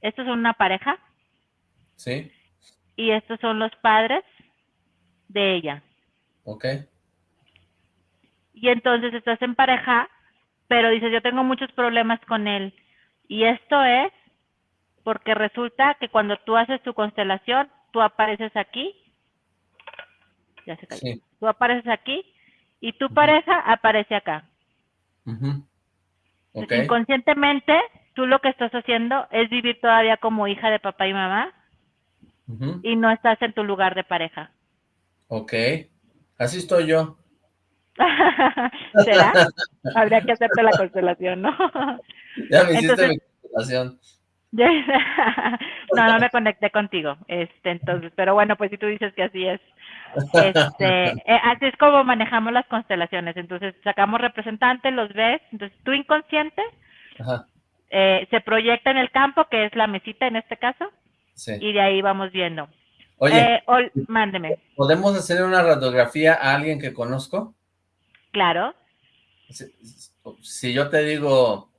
Estos son una pareja Sí, y estos son los padres de ella. ok. Y entonces estás en pareja, pero dices, yo tengo muchos problemas con él. Y esto es porque resulta que cuando tú haces tu constelación, tú apareces aquí. Ya se cayó. Tú apareces aquí y tu pareja aparece acá. Inconscientemente, tú lo que estás haciendo es vivir todavía como hija de papá y mamá y no estás en tu lugar de pareja. Ok, así estoy yo. [LAUGHS] ¿Será? [LAUGHS] Habría que hacerte la constelación, ¿no? [LAUGHS] ya me hiciste mi constelación. no, no me conecté contigo, este, entonces, pero bueno, pues si tú dices que así es, este, eh, así es como manejamos las constelaciones, entonces sacamos representantes, los ves, entonces tu inconsciente eh, se proyecta en el campo, que es la mesita en este caso, y de ahí vamos viendo. Oye, eh, mándeme. ¿Podemos hacer una radiografía a alguien que conozco? Claro. Si, yo te digo,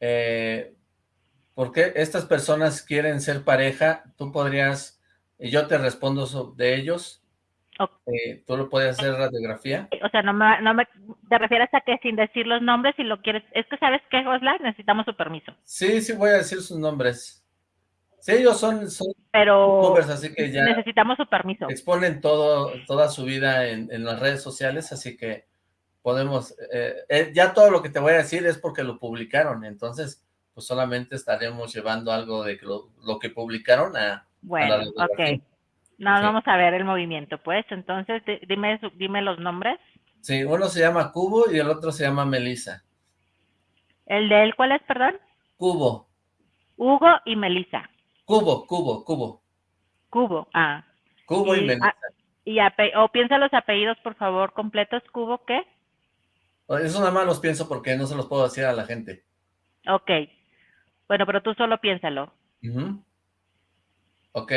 eh, ¿por qué estas personas quieren ser pareja? Tú podrías, y yo te respondo de ellos, eh, ¿Tú lo puedes hacer radiografía? O sea, no me, no me, te refieres a que sin decir los nombres, si lo quieres, es que sabes qué, Osla, necesitamos su permiso. Sí, sí voy a decir sus nombres. Sí, ellos son, son pero así que ya necesitamos su permiso. Exponen todo, toda su vida en, en las redes sociales, así que podemos, eh, eh, ya todo lo que te voy a decir es porque lo publicaron, entonces pues solamente estaremos llevando algo de lo, lo que publicaron a, bueno, ok. No, vamos a ver el movimiento, pues. Entonces, dime, dime los nombres. Sí, uno se llama Cubo y el otro se llama Melisa. ¿El de él cuál es, perdón? Cubo. Hugo y Melisa. Cubo, Cubo, Cubo. Cubo, ah. Cubo y, Melisa. y o piensa los apellidos, por favor, completos. ¿Cubo qué? Eso nada más los pienso porque no se los puedo decir a la gente. Ok. Bueno, pero tú solo piénsalo. Ok.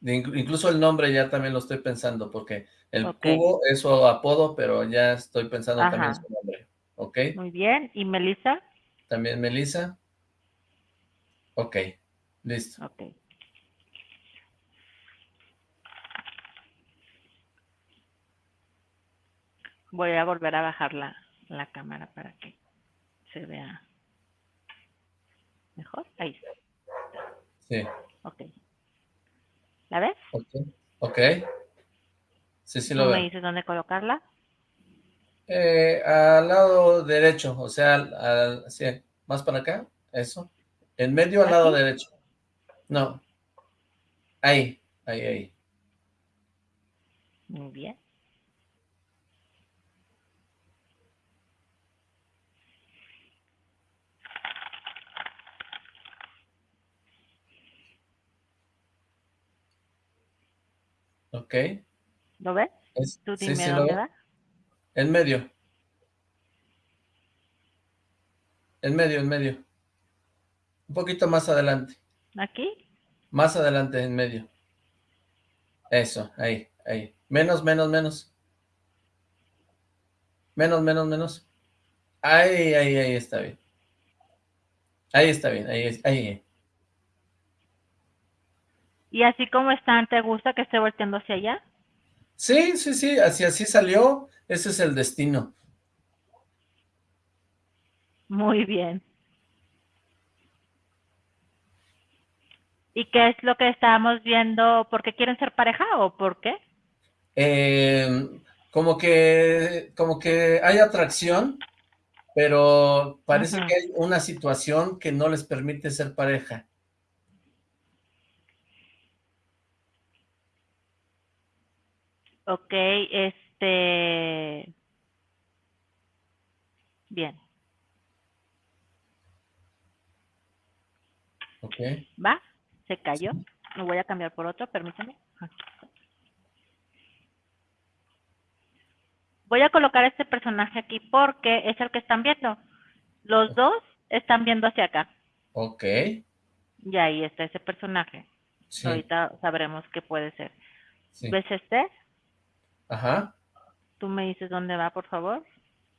Incluso el nombre ya también lo estoy pensando, porque el cubo es su apodo, pero ya estoy pensando también su nombre. ¿Ok? Muy bien. ¿Y Melissa? También Melissa. Ok, listo. Ok. Voy a volver a bajar la, la cámara para que se vea mejor. Ahí está. Sí. Ok. ¿La ves? Ok. Ok. Sí, sí lo veo. me dices dónde colocarla? Eh, al lado derecho, o sea, al, sí, más para acá, eso. En medio al lado derecho. No. Ahí, ahí, ahí. Muy bien. Ok. ¿Lo ves? ¿Tú dime dónde va? En medio. En medio, en medio. Un poquito más adelante. ¿Aquí? Más adelante, en medio. Eso, ahí, ahí. Menos, menos, menos. Menos, menos, menos. Ahí, ahí, ahí está bien. Ahí está bien, ahí, ahí. ¿Y así como están, te gusta que esté volteando hacia allá? Sí, sí, sí, así así salió, ese es el destino. Muy bien. ¿Y qué es lo que estábamos viendo? ¿Por qué quieren ser pareja o por qué? Eh, como que, como que hay atracción, pero parece que hay una situación que no les permite ser pareja. Ok, este... Bien. Ok. ¿Va? Se cayó. Lo voy a cambiar por otro, permítame. Voy a colocar este personaje aquí porque es el que están viendo. Los dos están viendo hacia acá. Ok. Y ahí está ese personaje. Ahorita sabremos qué puede ser. ¿Ves este? Ajá. ¿Tú me dices dónde va, por favor?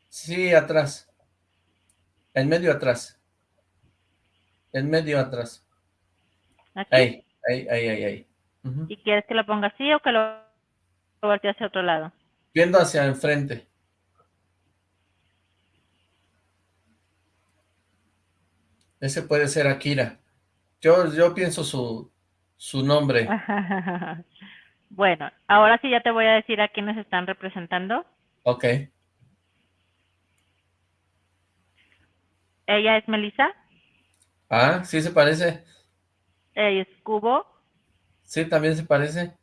Sí, atrás. En medio atrás. En medio atrás. ¿Aquí? Ahí, ahí, ahí, ahí. ahí. ¿Y quieres que lo ponga así o que lo voltee hacia otro lado? Viendo hacia enfrente. Ese puede ser Akira. Yo, yo pienso su, su nombre. [LAUGHS] bueno, ahora sí ya te voy a decir a quiénes están representando. Ok. Ella es Melissa. Ah, sí se parece. Ella es Cubo. Sí, también se parece.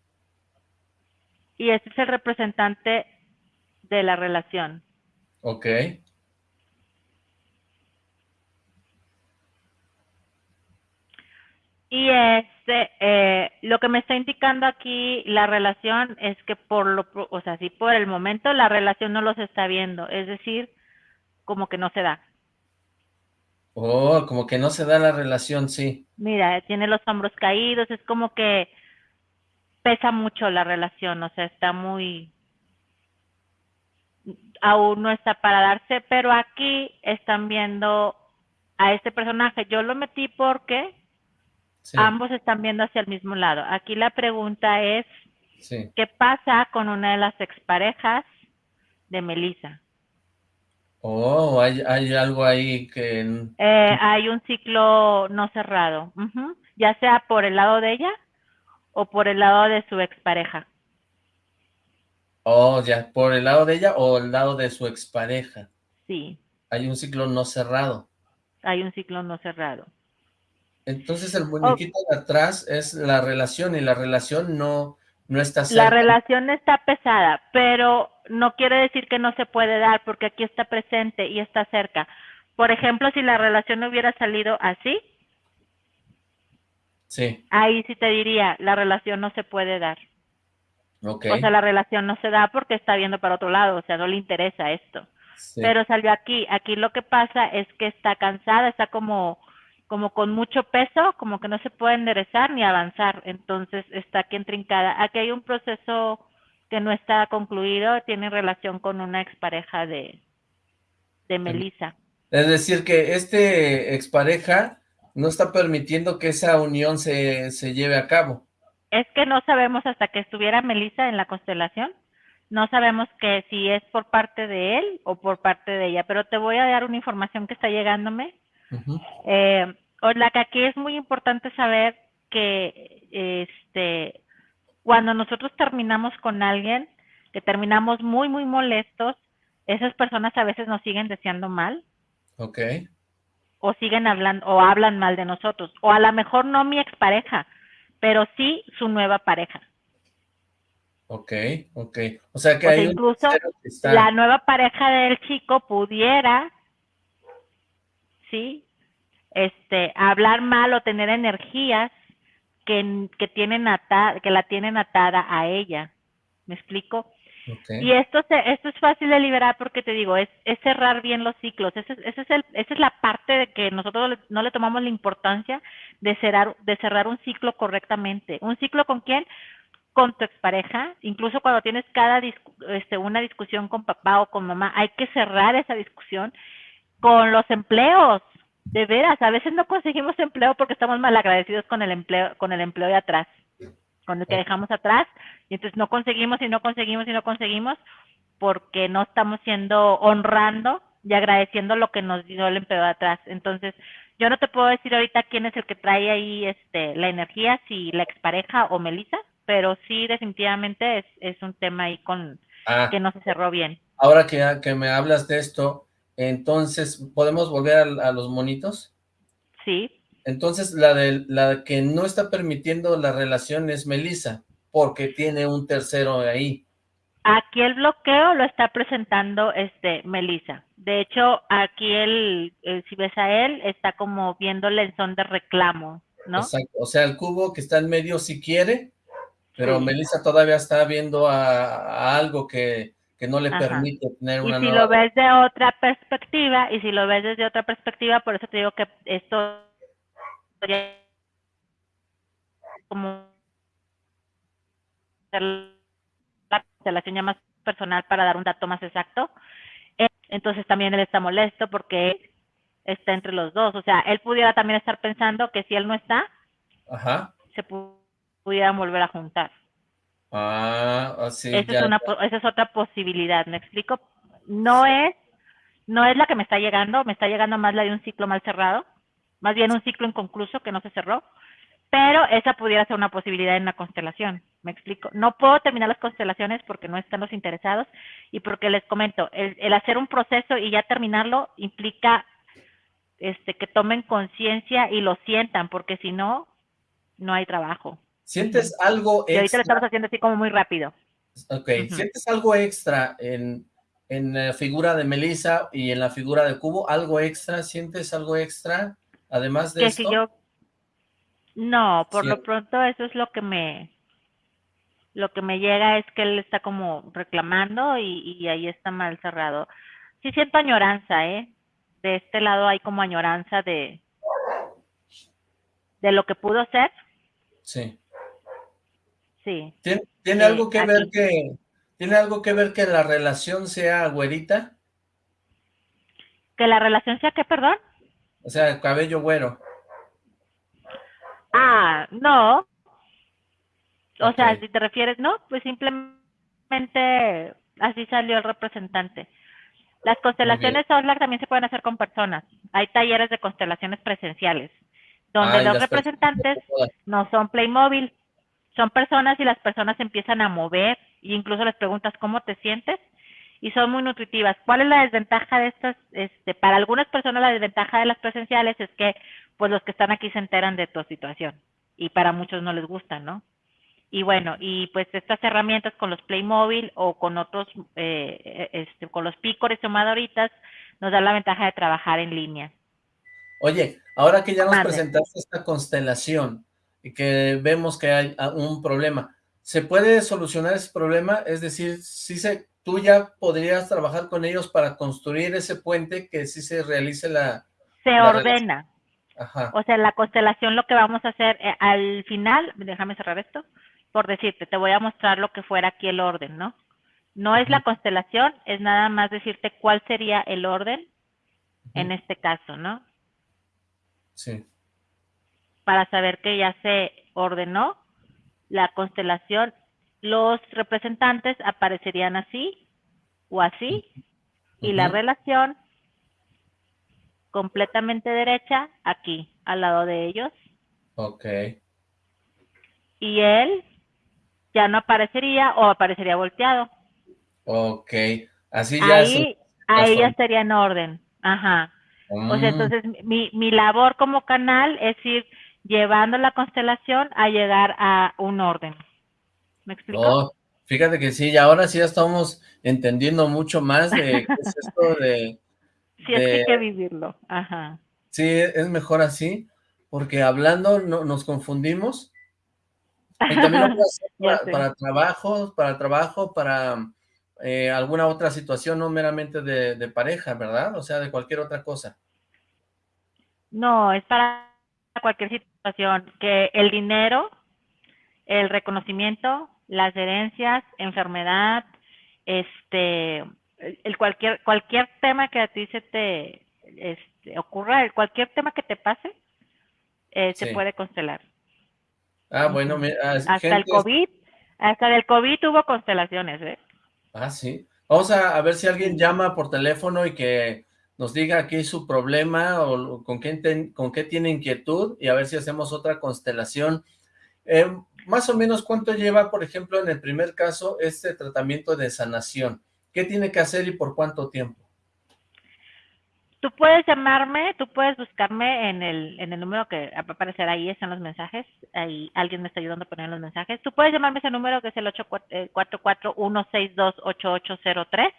Y este es el representante de la relación. Ok. Y este, eh, lo que me está indicando aquí la relación es que por lo, o sea, si por el momento la relación no los está viendo, es decir, como que no se da. Oh, como que no se da la relación, sí. Mira, tiene los hombros caídos, es como que pesa mucho la relación, o sea, está muy, aún no está para darse, pero aquí están viendo a este personaje. Yo lo metí porque ambos están viendo hacia el mismo lado. Aquí la pregunta es, ¿qué pasa con una de las exparejas de Melissa? Oh, hay, hay algo ahí que... Eh, hay un ciclo no cerrado, ya sea por el lado de ella o por el lado de su expareja. Oh, ya, por el lado de ella o el lado de su expareja. Sí. Hay un ciclo no cerrado. Hay un ciclo no cerrado. Entonces el muñequito de atrás es la relación y la relación no, no está cerca. La relación está pesada, pero no quiere decir que no se puede dar porque aquí está presente y está cerca. Por ejemplo, si la relación hubiera salido así, sí. ahí sí te diría, la relación no se puede dar. Okay. O sea, la relación no se da porque está viendo para otro lado, o sea, no le interesa esto. Pero salió aquí, aquí lo que pasa es que está cansada, está como como con mucho peso, como que no se puede enderezar ni avanzar, entonces está aquí entrincada. Aquí hay un proceso que no está concluido, tiene relación con una expareja de, de Melissa. Es decir, que este expareja no está permitiendo que esa unión se, se lleve a cabo. Es que no sabemos hasta que estuviera Melissa en la constelación, no sabemos que si es por parte de él o por parte de ella, pero te voy a dar una información que está llegándome eh, la que aquí es muy importante saber que este cuando nosotros terminamos con alguien, que terminamos muy, muy molestos, esas personas a veces nos siguen deseando mal. Ok. O siguen hablando, o hablan mal de nosotros. O a lo mejor no mi expareja, pero sí su nueva pareja. Ok, ok. O sea que hay incluso la nueva pareja del chico pudiera, sí, este, hablar mal o tener energías que, que, tienen atada, que la tienen atada a ella. ¿Me explico? Y esto, se, esto es fácil de liberar porque te digo, es, es cerrar bien los ciclos. Ese, ese es el, esa es la parte de que nosotros no le tomamos la importancia de cerrar, de cerrar un ciclo correctamente. ¿Un ciclo con quién? Con tu expareja. Incluso cuando tienes cada este, una discusión con papá o con mamá, hay que cerrar esa discusión. Con los empleos, de veras, a veces no conseguimos empleo porque estamos mal agradecidos con el empleo, con el empleo de atrás, con el que dejamos atrás, y entonces no conseguimos y no conseguimos y no conseguimos porque no estamos siendo honrando y agradeciendo lo que nos dio el empleo de atrás. Entonces, yo no te puedo decir ahorita quién es el que trae ahí este la energía, si la expareja o Melissa, pero sí definitivamente es, es un tema ahí con ah. que no se cerró bien. Ahora que, que me hablas de esto, entonces, ¿podemos volver a, los monitos? Sí. Entonces, la, de, la que no está permitiendo la relación es Melissa, porque tiene un tercero ahí. Aquí el bloqueo lo está presentando este Melissa. De hecho, aquí el, si ves a él, está como viéndole en son de reclamo, ¿no? Exacto. O sea, el cubo que está en medio sí quiere, pero Melissa todavía está viendo a algo que, que no le permite tener una Y si lo ves de otra perspectiva, y si lo ves desde otra perspectiva, por eso te digo que esto como la constelación ya más personal para dar un dato más exacto. Entonces también él está molesto porque está entre los dos. O sea, él pudiera también estar pensando que si él no está, se pudieran volver a juntar. Ah, así. Ah, esa, es una, esa es otra posibilidad, ¿me explico? No es, no es la que me está llegando, me está llegando más la de un ciclo mal cerrado, más bien un ciclo inconcluso que no se cerró, pero esa pudiera ser una posibilidad en la constelación. Me explico. No puedo terminar las constelaciones porque no están los interesados y porque les comento, el, el hacer un proceso y ya terminarlo implica este, que tomen conciencia y lo sientan, porque si no, no hay trabajo. ¿Sientes algo extra? Y ahorita lo estamos haciendo así como muy rápido. Ok, ¿sientes algo extra en, en la figura de Melissa y en la figura de Cubo? ¿Algo extra? ¿Sientes algo extra? Además de eso. yo... No, por lo pronto eso es lo que me... Lo que me llega es que él está como reclamando y, y ahí está mal cerrado. Sí siento añoranza, ¿eh? de este lado hay como añoranza de, de lo que pudo ser. Sí. Sí. ¿Tiene, algo que ver que tiene algo que ver que la relación sea güerita? ¿Que la relación sea qué, perdón? O sea, cabello güero. Ah, no. O sea, si te refieres, no, pues simplemente así salió el representante. Las constelaciones Solar también se pueden hacer con personas. Hay talleres de constelaciones presenciales, donde los representantes no son Playmobil, son personas y las personas empiezan a mover e incluso les preguntas cómo te sientes y son muy nutritivas. ¿Cuál es la desventaja de estas? Este, para algunas personas la desventaja de las presenciales es que pues los que están aquí se enteran de tu situación y para muchos no les gustan, ¿no? Y bueno, y pues estas herramientas con los Playmobil o con otros, eh, este, con los pícores o madoritas, nos da la ventaja de trabajar en línea. Oye, ahora que ya nos presentaste esta constelación que vemos que hay ah, un problema, ¿se puede solucionar ese problema? Es decir, si se, tú ya podrías trabajar con ellos para construir ese puente que sí se realice la... Se ordena. Ajá. O sea, la constelación lo que vamos a hacer eh, al final, déjame cerrar esto, por decirte, te voy a mostrar lo que fuera aquí el orden, ¿no? No es la constelación, es nada más decirte cuál sería el orden en este caso, ¿no? Sí. Para saber que ya se ordenó la constelación, los representantes aparecerían así o así, y la relación completamente derecha aquí, al lado de ellos. Ok. Y él ya no aparecería o aparecería volteado. Ok, así ya. Ahí, ahí ya estaría en orden. Ajá. O sea, mm. entonces mi, mi labor como canal es ir llevando la constelación a llegar a un orden. ¿Me explico? Oh, fíjate que sí, y ahora sí ya estamos entendiendo mucho más de qué es [LAUGHS] esto de... Sí, es que hay que vivirlo, ajá. Sí, es mejor así, porque hablando no, nos confundimos y también lo [LAUGHS] para, trabajo, para trabajo, para eh, alguna otra situación, no meramente de, pareja, ¿verdad? O sea, de cualquier otra cosa. No, es para cualquier situación, que el dinero, el reconocimiento, las herencias, enfermedad, este, el cualquier cualquier tema que a ti se te este, ocurra, cualquier tema que te pase, eh, se puede constelar. Ah, bueno, ah, hasta el COVID, hasta del COVID hubo constelaciones, ¿eh? Ah, sí. Vamos a, ver si alguien llama por teléfono y que nos diga es su problema o con qué, con qué tiene inquietud y a ver si hacemos otra constelación. Eh, más o menos, ¿cuánto lleva, por ejemplo, en el primer caso, este tratamiento de sanación? ¿Qué tiene que hacer y por cuánto tiempo? Tú puedes llamarme, tú puedes buscarme en el, en el número que va a aparecer ahí, están los mensajes, ahí alguien me está ayudando a poner los mensajes. Tú puedes llamarme ese número que es el 844-162-8803.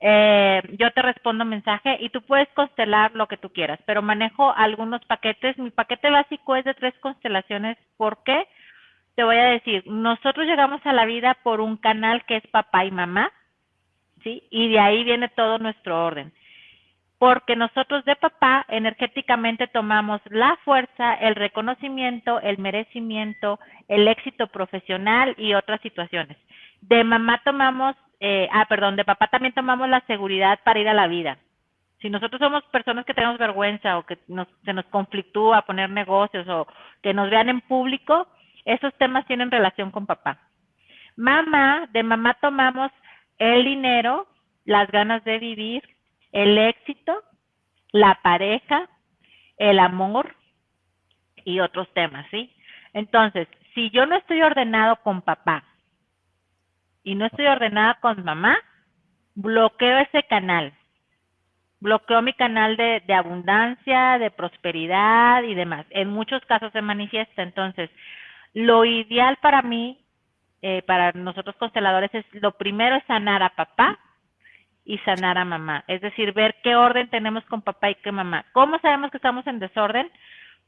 Eh, yo te respondo mensaje y tú puedes constelar lo que tú quieras, pero manejo algunos paquetes. Mi paquete básico es de tres constelaciones. ¿Por qué? Te voy a decir, nosotros llegamos a la vida por un canal que es papá y mamá, ¿sí? Y de ahí viene todo nuestro orden porque nosotros de papá energéticamente tomamos la fuerza, el reconocimiento, el merecimiento, el éxito profesional y otras situaciones. De mamá tomamos, eh, ah, perdón, de papá también tomamos la seguridad para ir a la vida. Si nosotros somos personas que tenemos vergüenza o que se nos conflictúa poner negocios o que nos vean en público, esos temas tienen relación con papá. Mamá, de mamá tomamos el dinero, las ganas de vivir, el éxito, la pareja, el amor, y otros temas, ¿sí? Entonces, si yo no estoy ordenado con papá y no estoy ordenada con mamá, bloqueo ese canal. Bloqueo mi canal de, abundancia, de prosperidad y demás. En muchos casos se manifiesta. Entonces, lo ideal para mí, eh, para nosotros consteladores, es lo primero sanar a papá y sanar a mamá. Es decir, ver qué orden tenemos con papá y qué mamá. ¿Cómo sabemos que estamos en desorden?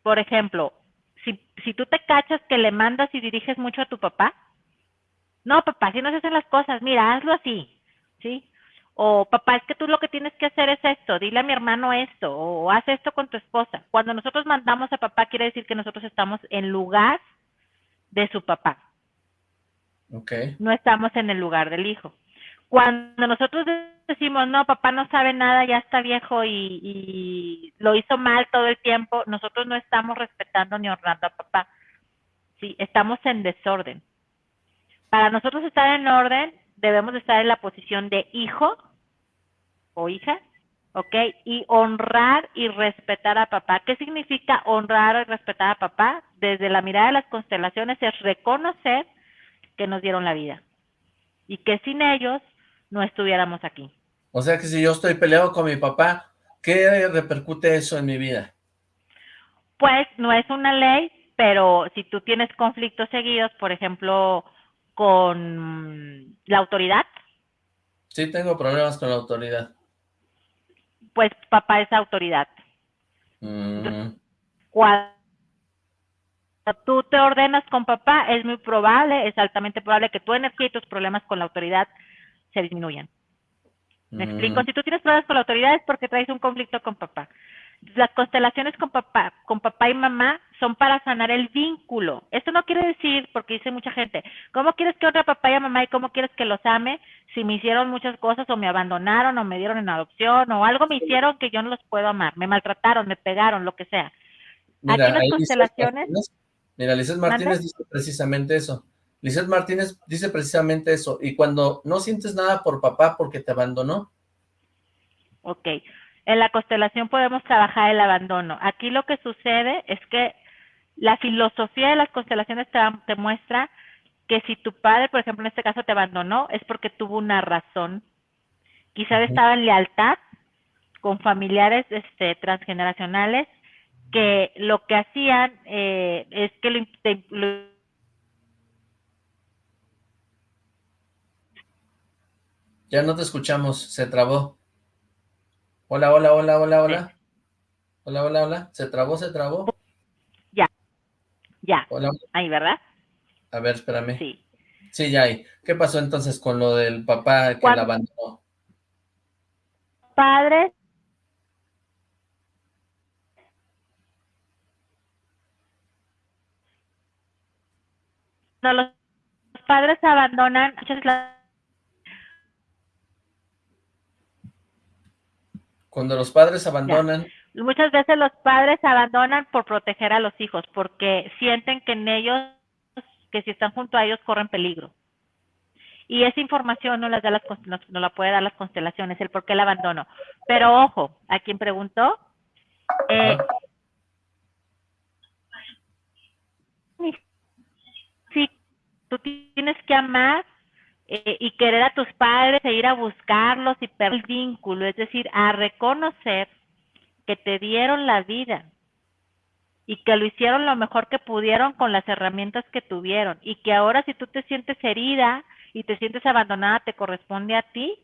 Por ejemplo, si, si tú te cachas que le mandas y diriges mucho a tu papá, no, papá, si no se hacen las cosas, mira, hazlo así, ¿sí? O papá, es que tú lo que tienes que hacer es esto, dile a mi hermano esto, o haz esto con tu esposa. Cuando nosotros mandamos a papá, quiere decir que nosotros estamos en lugar de su papá. Okay. No estamos en el lugar del hijo. Cuando nosotros decimos, no, papá no sabe nada, ya está viejo y, y, lo hizo mal todo el tiempo, nosotros no estamos respetando ni honrando a papá. Sí, estamos en desorden. Para nosotros estar en orden, debemos estar en la posición de hijo o hija, ¿ok? Y honrar y respetar a papá. ¿Qué significa honrar y respetar a papá? Desde la mirada de las constelaciones es reconocer que nos dieron la vida y que sin ellos no estuviéramos aquí. O sea que si yo estoy peleado con mi papá, ¿qué repercute eso en mi vida? Pues no es una ley, pero si tú tienes conflictos seguidos, por ejemplo, con la autoridad. Sí, tengo problemas con la autoridad. Pues papá es autoridad. Mm. Cuando tú te ordenas con papá, es muy probable, es altamente probable que tu energía y tus problemas con la autoridad se disminuyan. ¿Me explico? Mm. Si tú tienes problemas con la autoridad es porque traes un conflicto con papá. Las constelaciones con papá, con papá y mamá son para sanar el vínculo. Esto no quiere decir, porque dice mucha gente, ¿cómo quieres que honre a papá y mamá y cómo quieres que los ame si me hicieron muchas cosas o me abandonaron o me dieron en adopción o algo me hicieron que yo no los puedo amar? Me maltrataron, me pegaron, lo que sea. Mira, Aquí las constelaciones... Lizeth mira, Lizeth Martínez dice precisamente eso. Lizeth Martínez dice precisamente eso. Y cuando no sientes nada por papá porque te abandonó. Ok. En la constelación podemos trabajar el abandono. Aquí lo que sucede es que la filosofía de las constelaciones te, te muestra que si tu padre, por ejemplo, en este caso te abandonó, es porque tuvo una razón. Quizás estaba en lealtad con familiares este, transgeneracionales que lo que hacían eh, es que lo, te, lo Ya no te escuchamos, se trabó. Hola, hola, hola, hola, hola. Sí. Hola, hola, hola. ¿Se trabó, se trabó? Ya, ya. Hola. Ahí, ¿verdad? A ver, espérame. Sí. Sí, ya ahí. ¿Qué pasó entonces con lo del papá que la abandonó? Padres Cuando los padres abandonan, Cuando los padres abandonan... Ya. Muchas veces los padres abandonan por proteger a los hijos, porque sienten que en ellos, que si están junto a ellos, corren peligro. Y esa información no, las da las, no, no la puede dar las constelaciones, el por qué el abandono. Pero ojo, a quien preguntó, eh, sí, tú tienes que amar eh, y querer a tus padres e ir a buscarlos y perder el vínculo, es decir, a reconocer que te dieron la vida y que lo hicieron lo mejor que pudieron con las herramientas que tuvieron y que ahora si tú te sientes herida y te sientes abandonada, te corresponde a ti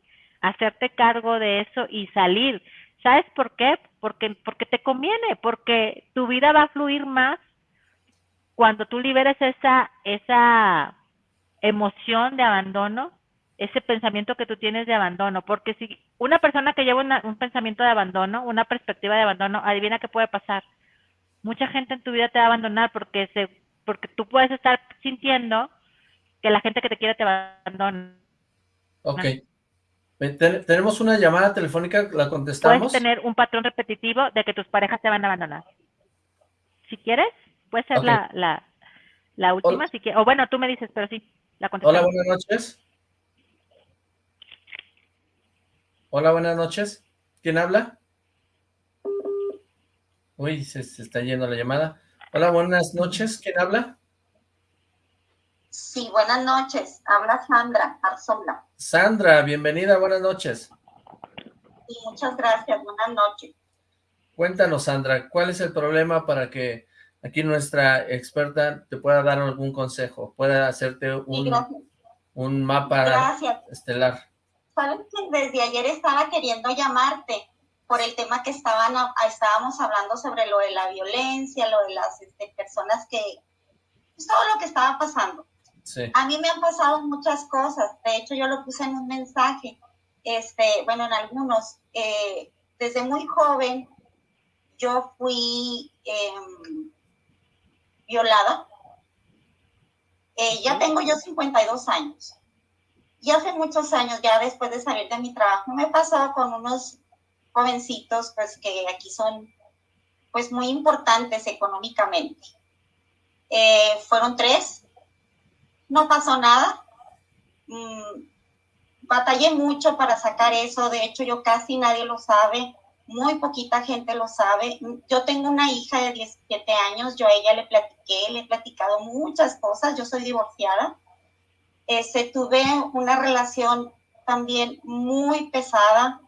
hacerte cargo de eso y salir. ¿Sabes por qué? Porque, porque te conviene, porque tu vida va a fluir más cuando tú liberes esa, esa emoción de abandono, ese pensamiento que tú tienes de abandono, porque si una persona que lleva una, un pensamiento de abandono, una perspectiva de abandono, adivina qué puede pasar. Mucha gente en tu vida te va a abandonar porque se, porque tú puedes estar sintiendo que la gente que te quiere te abandona. Ok. Ten, tenemos una llamada telefónica, ¿la contestamos? Puedes tener un patrón repetitivo de que tus parejas te van a abandonar. Si quieres, puede ser okay. la, la, la, última, Hola. si quieres. O bueno, tú me dices, pero sí, la. Hola, buenas noches. Hola, buenas noches. ¿Quién habla? Uy, se, se está yendo la llamada. Hola, buenas noches. ¿Quién habla? Sí, buenas noches. Habla Sandra Arzola. Sandra, bienvenida, buenas noches. Sí, muchas gracias, buenas noches. Cuéntanos, Sandra, ¿cuál es el problema para que aquí nuestra experta te pueda dar algún consejo, pueda hacerte un, un mapa estelar? Sabes que desde ayer estaba queriendo llamarte por el tema que estaban estábamos hablando sobre lo de la violencia, lo de las este, personas que... Pues, todo lo que estaba pasando. A mí me han pasado muchas cosas, de hecho yo lo puse en un mensaje, este, bueno, en algunos. Eh, desde muy joven yo fui em, violada. Eh, ya tengo yo 52 años. Y hace muchos años, ya después de salir de mi trabajo, me he pasado con unos jovencitos, pues que aquí son, pues muy importantes económicamente. Eh, fueron tres, no pasó nada. Mm, batallé mucho para sacar eso, de hecho yo casi nadie lo sabe muy poquita gente lo sabe. Yo tengo una hija de 17 años, yo a ella le platiqué, le he platicado muchas cosas, yo soy divorciada. Este, tuve una relación también muy pesada.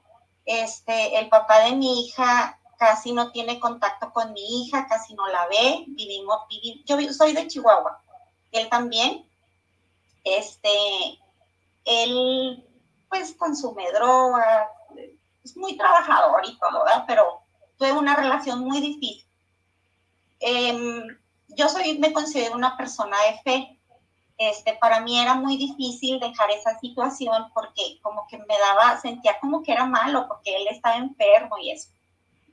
Este, el papá de mi hija casi no tiene contacto con mi hija, casi no la ve. Vivimos, yo soy de Chihuahua, él también. Este, él pues consume drogas, es muy trabajador y todo, ¿verdad? Pero tuve una relación muy difícil. Em, yo soy, me considero una persona de fe. Este, para mí era muy difícil dejar esa situación porque como que me daba, sentía como que era malo porque él estaba enfermo y eso.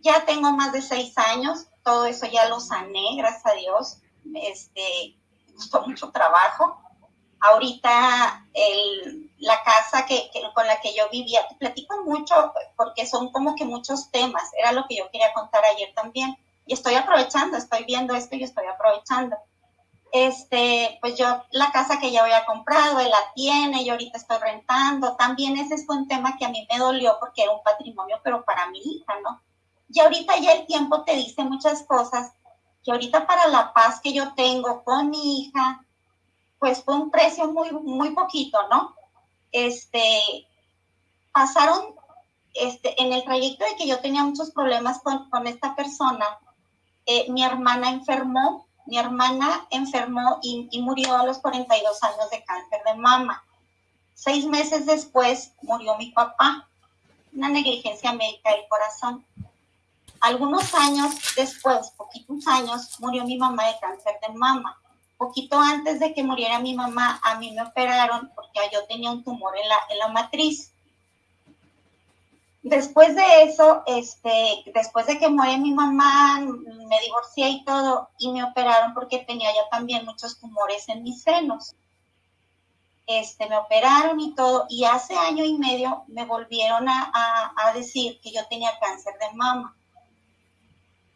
Ya tengo más de seis años, todo eso ya lo sané, gracias a Dios. Este, costó mucho trabajo. Ahorita el, la casa que, con la que yo vivía. Te platico mucho porque son como que muchos temas. Era lo que yo quería contar ayer también. Y estoy aprovechando, estoy viendo esto y estoy aprovechando. Este, pues yo, la casa que ya había comprado, él la tiene, yo ahorita estoy rentando. También ese fue un tema que a mí me dolió porque era un patrimonio, pero para mi hija, ¿no? Y ahorita ya el tiempo te dice muchas cosas que ahorita para la paz que yo tengo con mi hija, pues fue un precio muy, muy poquito, ¿no? Este, pasaron este, en el trayecto de que yo tenía muchos problemas con, con esta persona, eh, mi hermana enfermó, mi hermana enfermó y, y, murió a los 42 años de cáncer de mama. Seis meses después murió mi papá, una negligencia médica del corazón. Algunos años después, poquitos años, murió mi mamá de cáncer de mama poquito antes de que muriera mi mamá, a mí me operaron porque yo tenía un tumor en la, en la matriz. Después de eso, este, después de que muere mi mamá, me divorcié y todo, y me operaron porque tenía ya también muchos tumores en mis senos. Este, me operaron y todo, y hace año y medio me volvieron a, a decir que yo tenía cáncer de mama.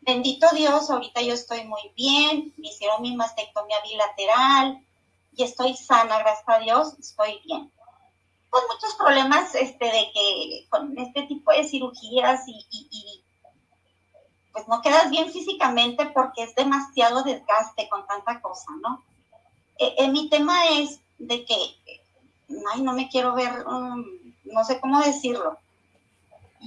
Bendito Dios, ahorita yo estoy muy bien, me hicieron mi mastectomía bilateral y estoy sana, gracias a Dios, estoy bien. Con muchos problemas este, de que con este tipo de cirugías y, pues no quedas bien físicamente porque es demasiado desgaste con tanta cosa, ¿no? Eh, eh, mi tema es de que, ay, no me quiero ver, um, no sé cómo decirlo.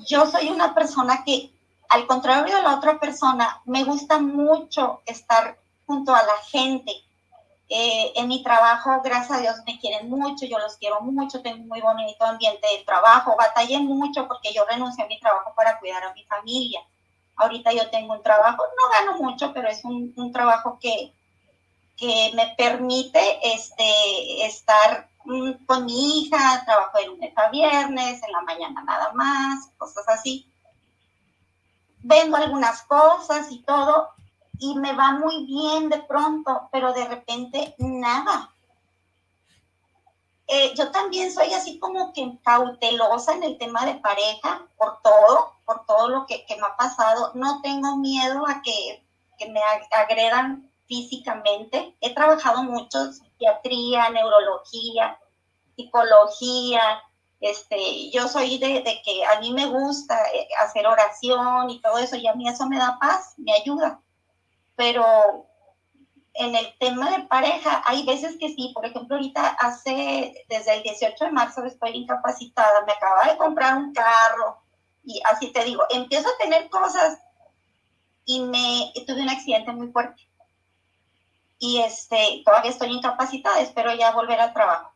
Yo soy una persona que al contrario de la otra persona, me gusta mucho estar junto a la gente. Eh, en mi trabajo, gracias a Dios, me quieren mucho, yo los quiero mucho, tengo un muy bonito ambiente de trabajo, batallé mucho porque yo renuncié a mi trabajo para cuidar a mi familia. Ahorita yo tengo un trabajo, no gano mucho, pero es un, un trabajo que, que me permite este, estar mm, con mi hija, trabajo de lunes a viernes, en la mañana nada más, cosas así vendo algunas cosas y todo, y me va muy bien de pronto, pero de repente nada. Eh, yo también soy así como que cautelosa en el tema de pareja, por todo, por todo lo que, me ha pasado. No tengo miedo a que, que me agredan físicamente. He trabajado mucho psiquiatría, neurología, psicología, este, yo soy de, que a mí me gusta eh, hacer oración y todo eso, y a mí eso me da paz, me ayuda. Pero en el tema de pareja, hay veces que sí, por ejemplo, ahorita hace, desde el 18 de marzo estoy incapacitada, me acaba de comprar un carro y así te digo, empiezo a tener cosas y me tuve un accidente muy fuerte. Y este, todavía estoy incapacitada, espero ya volver al trabajo.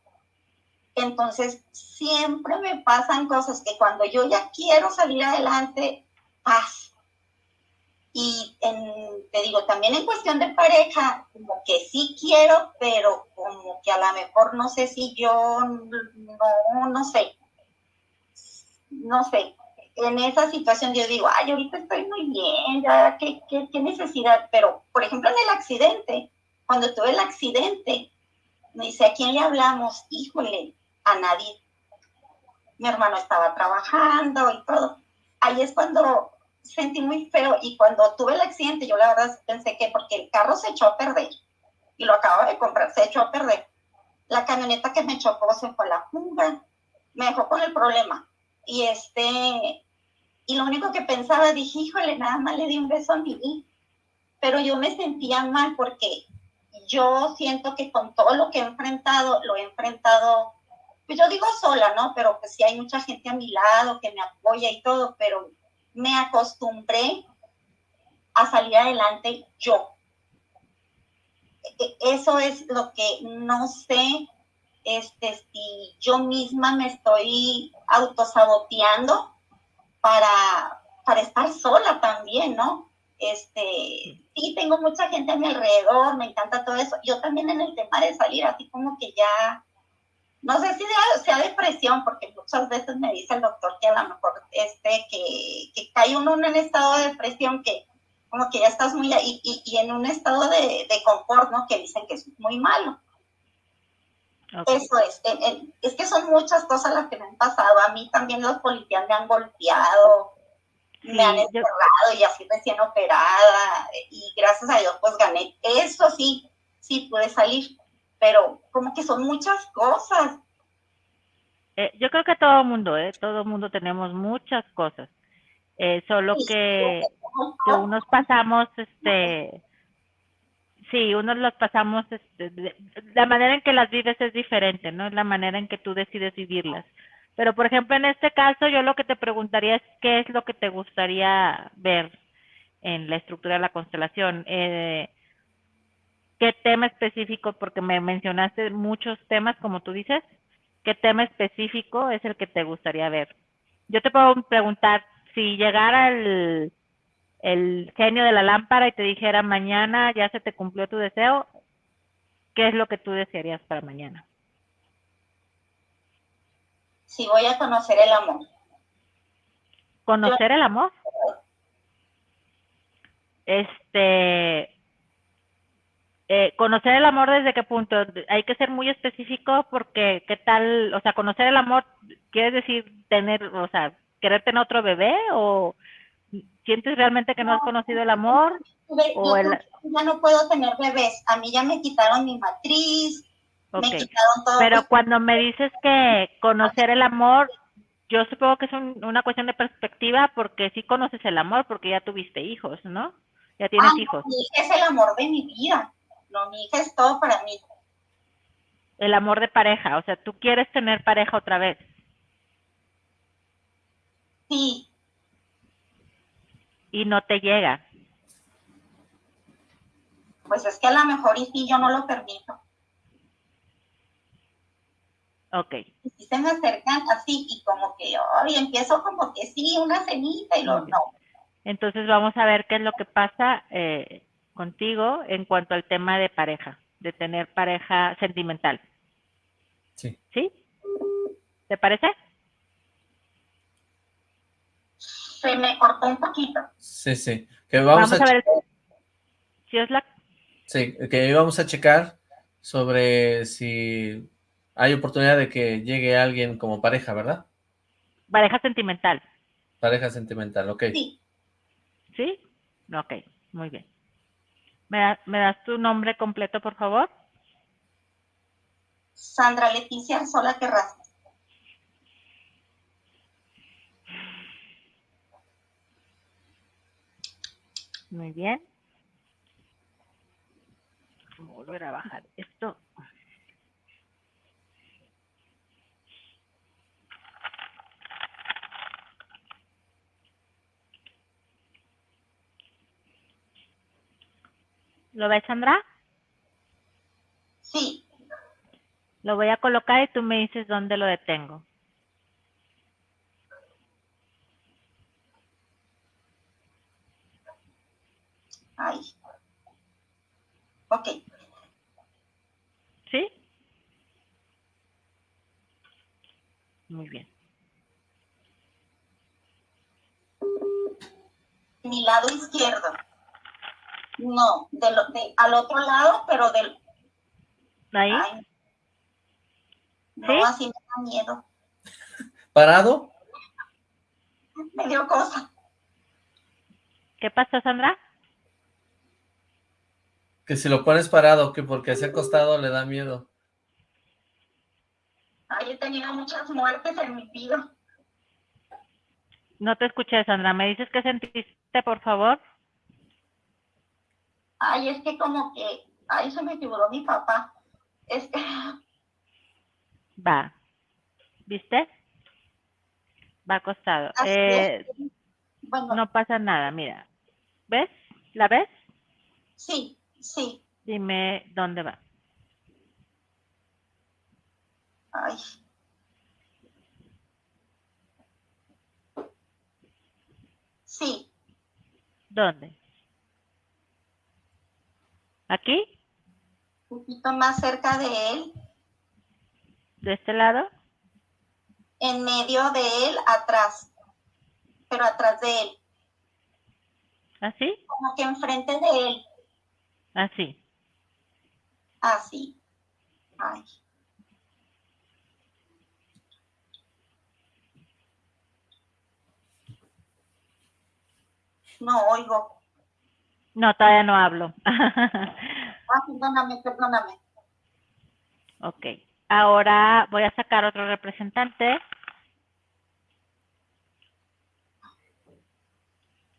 Entonces, siempre me pasan cosas que cuando yo ya quiero salir adelante, pasa y te digo, también en cuestión de pareja, como que sí quiero, pero como que a lo mejor no sé si yo, no, no sé, no sé. En esa situación yo digo, ay, ahorita estoy muy bien, ya, ¿qué, qué, qué necesidad? Pero, por ejemplo, en el accidente, cuando tuve el accidente, me dice, ¿a quién le hablamos? Híjole, a nadie. Mi hermano estaba trabajando y todo. Ahí es cuando sentí muy feo y cuando tuve el accidente yo la verdad pensé que porque el carro se echó a perder y lo acabo de comprar, se echó a perder. La camioneta que me chocó se fue a la jungla, me dejó con el problema. Y este, y lo único que pensaba, dije, híjole, nada más le di un beso a mi Pero yo me sentía mal porque yo siento que con todo lo que he enfrentado, lo he enfrentado, pues yo digo sola, ¿no? Pero pues sí hay mucha gente a mi lado que me apoya y todo, pero me acostumbré a salir adelante yo. E, eso es lo que no sé este, si yo misma me estoy autosaboteando para, para estar sola también, ¿no? Este, sí, tengo mucha gente a mi alrededor, me encanta todo eso. Yo también en el tema de salir, así como que ya no sé si sea, depresión, porque muchas veces me dice el doctor que a lo mejor este, que, que cae uno en un estado de depresión que como que ya estás muy y, y, en un estado de, de, confort, ¿no? Que dicen que es muy malo. Eso es, es que son muchas cosas las que me han pasado. A mí también los policías me han golpeado, me han encerrado y así recién operada y gracias a Dios pues gané. Eso sí, sí pude salir pero como que son muchas cosas. Eh, yo creo que todo mundo, ¿eh? todo mundo tenemos muchas cosas. Eh, solo que, que, unos pasamos, este, sí, unos los pasamos, este, la manera en que las vives es diferente, ¿no? Es la manera en que tú decides vivirlas. Pero, por ejemplo, en este caso, yo lo que te preguntaría es qué es lo que te gustaría ver en la estructura de la constelación. Eh, qué tema específico, porque me mencionaste muchos temas, como tú dices, qué tema específico es el que te gustaría ver. Yo te puedo preguntar, si llegara el, el genio de la lámpara y te dijera mañana ya se te cumplió tu deseo, ¿qué es lo que tú desearías para mañana? Si voy a conocer el amor. ¿Conocer el amor? Este, eh, conocer el amor desde qué punto. Hay que ser muy específico porque qué tal o sea conocer el amor quiere decir tener o sea querer tener otro bebé o sientes realmente que no, has conocido el amor o ya no puedo tener bebés. A mí ya me quitaron mi matriz me quitaron todo. Pero cuando me dices que conocer el amor yo supongo que es una cuestión de perspectiva porque sí conoces el amor porque ya tuviste hijos no ya tienes ah, hijos. es el amor de mi vida no, mi hija es todo para mí. El amor de pareja, o sea, tú quieres tener pareja otra vez. Sí. Y no te llega. Pues es que a lo mejor y sí, yo no lo permito. Ok. Y si se me acercan así y como que, hoy empiezo como que sí, una cenita y lo no. Entonces vamos a ver qué es lo que pasa eh, contigo en cuanto al tema de pareja, de tener pareja sentimental. Sí. ¿Sí? ¿Te parece? Se me cortó un poquito. Sí, sí. Que vamos, a, ver si es la... Sí, que vamos a checar sobre si hay oportunidad de que llegue alguien como pareja, ¿verdad? Pareja sentimental. Pareja sentimental, ok. Sí. ¿Sí? Ok, muy bien. ¿Me, das tu nombre completo, por favor? Sandra Leticia Sola Terraza. Muy bien. volver a bajar esto. ¿Lo ves, Sandra? Sí. Lo voy a colocar y tú me dices dónde lo detengo. Ahí. Ok. ¿Sí? Muy bien. Mi lado izquierdo. No, de lo, de, al otro lado, pero del... ¿Ahí? Ay, no, ¿Sí? así me da miedo. ¿Parado? Me dio cosa. ¿Qué pasó, Sandra? Que si lo pones parado, que porque se acostado le da miedo. Ay, he tenido muchas muertes en mi vida. No te escuché, Sandra. ¿Me dices qué sentiste, por favor? Ay, es que como que, ay, se me figuró mi papá. Es que, [LAUGHS] Va. ¿Viste? Va acostado. Eh. Bueno, no pasa nada, mira. ¿Ves? ¿La ves? sí, sí. Dime dónde va. Ay. Sí, ¿Dónde? ¿Aquí? un poquito más cerca de él, ¿De este lado? en medio de él, atrás, pero atrás de él, ¿Así? como que enfrente de él, Así. así. Ay. No oigo. No, todavía no hablo. [LAUGHS] Ah, perdóname, perdóname. ok. Ahora voy a sacar otro representante.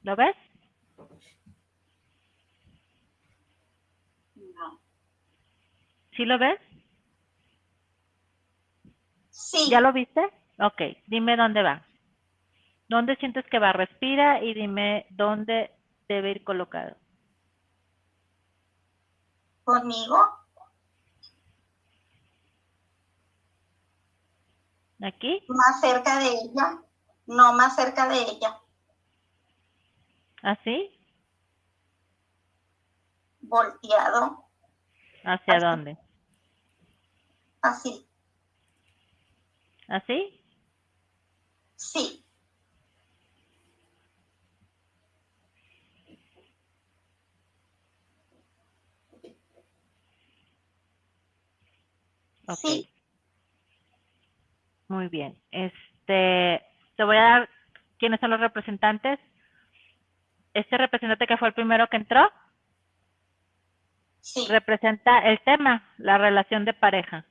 ¿Lo ves? No. ¿Sí lo ves? Sí, ¿Ya lo viste? Ok, dime dónde va. ¿Dónde sientes que va? Respira y dime dónde debe ir colocado. Conmigo. ¿Aquí? Más cerca de ella. No, más cerca de ella. ¿Así? Volteado. ¿Hacia Así. dónde? Así. ¿Así? Sí. Ok. Sí. Muy bien. Este, te voy a dar quiénes son los representantes. Este representante que fue el primero que entró Sí. representa el tema, la relación de pareja.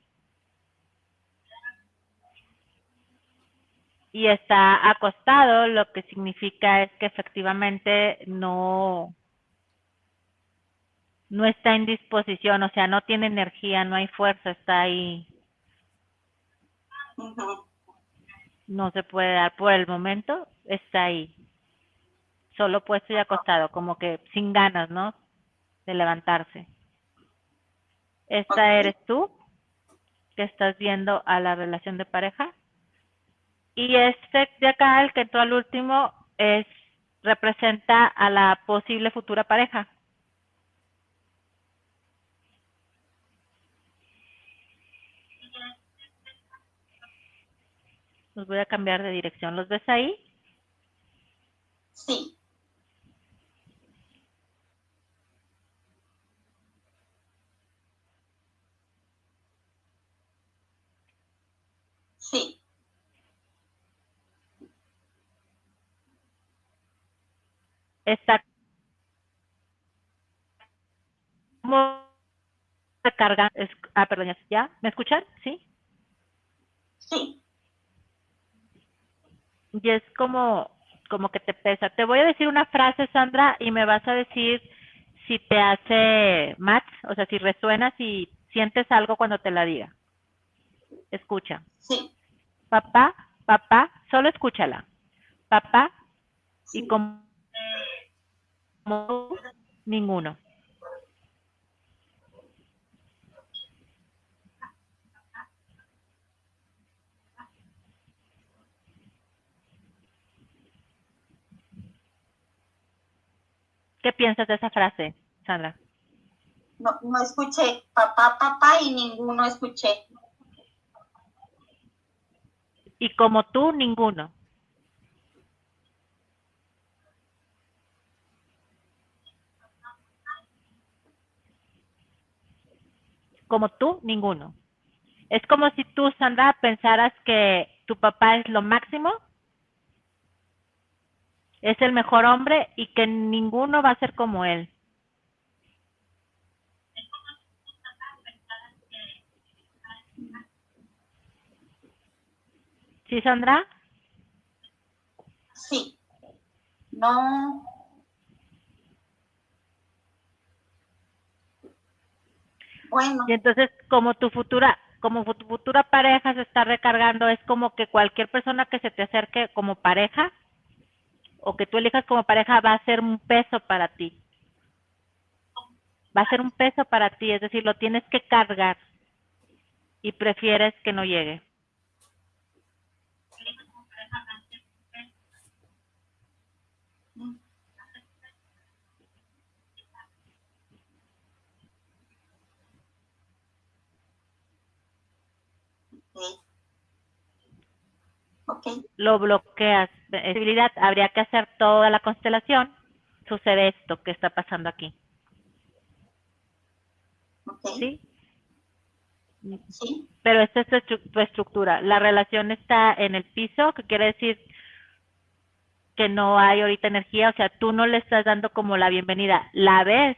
Y está acostado, lo que significa es que efectivamente no, no está en disposición, o sea, no tiene energía, no hay fuerza, está ahí, no se puede dar por el momento, está ahí. Solo puesto y acostado, como que sin ganas, ¿no? De levantarse. Esta eres tú, que estás viendo a la relación de pareja. Y este de acá, el que entró al último, es representa a la posible futura pareja. Los voy a cambiar de dirección. ¿Los ves ahí? Sí. Sí. Está como recarga. es- ah, perdón, ¿ya? ¿Me escuchan? ¿Sí? Sí. Y es como, como que te pesa. Te voy a decir una frase, Sandra, y me vas a decir si te hace match, o sea, si resuena, si sientes algo cuando te la diga. Escucha. Sí. Papá, papá, solo escúchala. Papá, y como, como ninguno. ¿Qué piensas de esa frase, Sandra? No, no escuché papá, papá y ninguno escuché. Y como tú, ninguno. Como tú, ninguno. Es como si tú, Sandra, pensaras que tu papá es lo máximo es el mejor hombre y que ninguno va a ser como él. ¿Sí, Sandra? Sí. No. Bueno. Y entonces, como tu futura, como tu futura pareja se está recargando, es como que cualquier persona que se te acerque como pareja, o que tú elijas como pareja va a ser un peso para ti. Va a ser un peso para ti, es decir, lo tienes que cargar y prefieres que no llegue. Lo bloqueas. Habría que hacer toda la constelación. Sucede esto que está pasando aquí. ¿Sí? ¿Sí? Pero esta es tu estructura. La relación está en el piso, que quiere decir que no hay ahorita energía, o sea, tú no le estás dando como la bienvenida. La ves,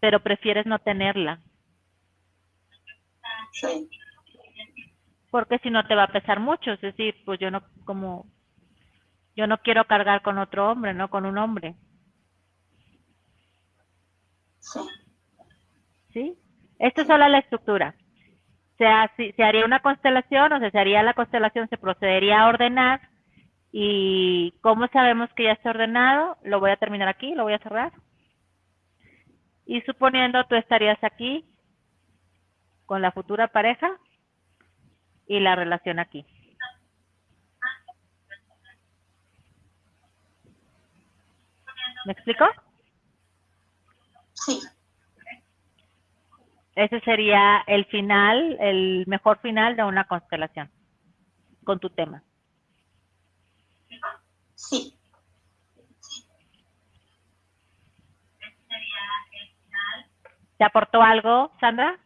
pero prefieres no tenerla. Sí porque si no te va a pesar mucho, es decir, pues yo no como yo no quiero cargar con otro hombre, no con un hombre. Sí. ¿Sí? Esto es solo la estructura. Se, se haría una constelación, o sea, se haría la constelación, se procedería a ordenar. ¿Y cómo sabemos que ya está ordenado? Lo voy a terminar aquí, lo voy a cerrar. Y suponiendo tú estarías aquí con la futura pareja, y la relación aquí. ¿Me explico? Sí. Ese sería el final, el mejor final de una constelación con tu tema. Sí. ¿Te aportó algo, Sandra?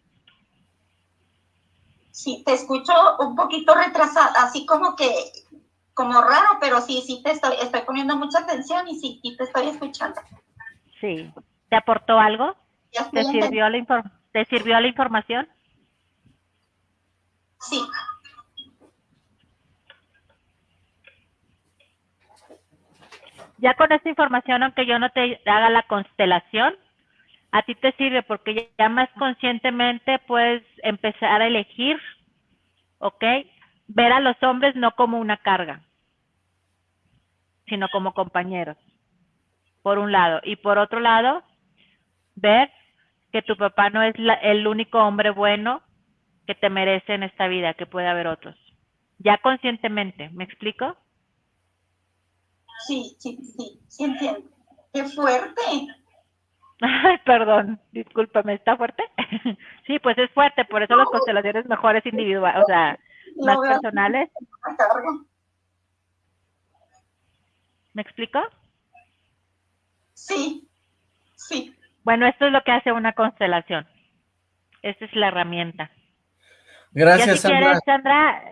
Sí, te escucho un poquito retrasada, así como que, como raro, pero sí, sí te estoy, estoy poniendo mucha atención y sí, sí te estoy escuchando. Sí. ¿Te aportó algo? ¿Te sirvió, la ¿Te sirvió la información? Sí. Ya con esta información, aunque yo no te haga la constelación, a ti te sirve porque ya más conscientemente puedes empezar a elegir, ¿ok? Ver a los hombres no como una carga, sino como compañeros, por un lado. Y por otro lado, ver que tu papá no es el único hombre bueno que te merece en esta vida, que puede haber otros. Ya conscientemente, ¿me explico? Sí, sí, sí, sí entiendo. ¡Qué fuerte! Ay, perdón, discúlpame, ¿está fuerte? [LAUGHS] sí, pues es fuerte, por eso las constelaciones mejores individuales, o sea, más personales. ¿Me explico? Sí, sí. Bueno, esto es lo que hace una constelación. Esta es la herramienta. Gracias, si Sandra. Quieres, Sandra,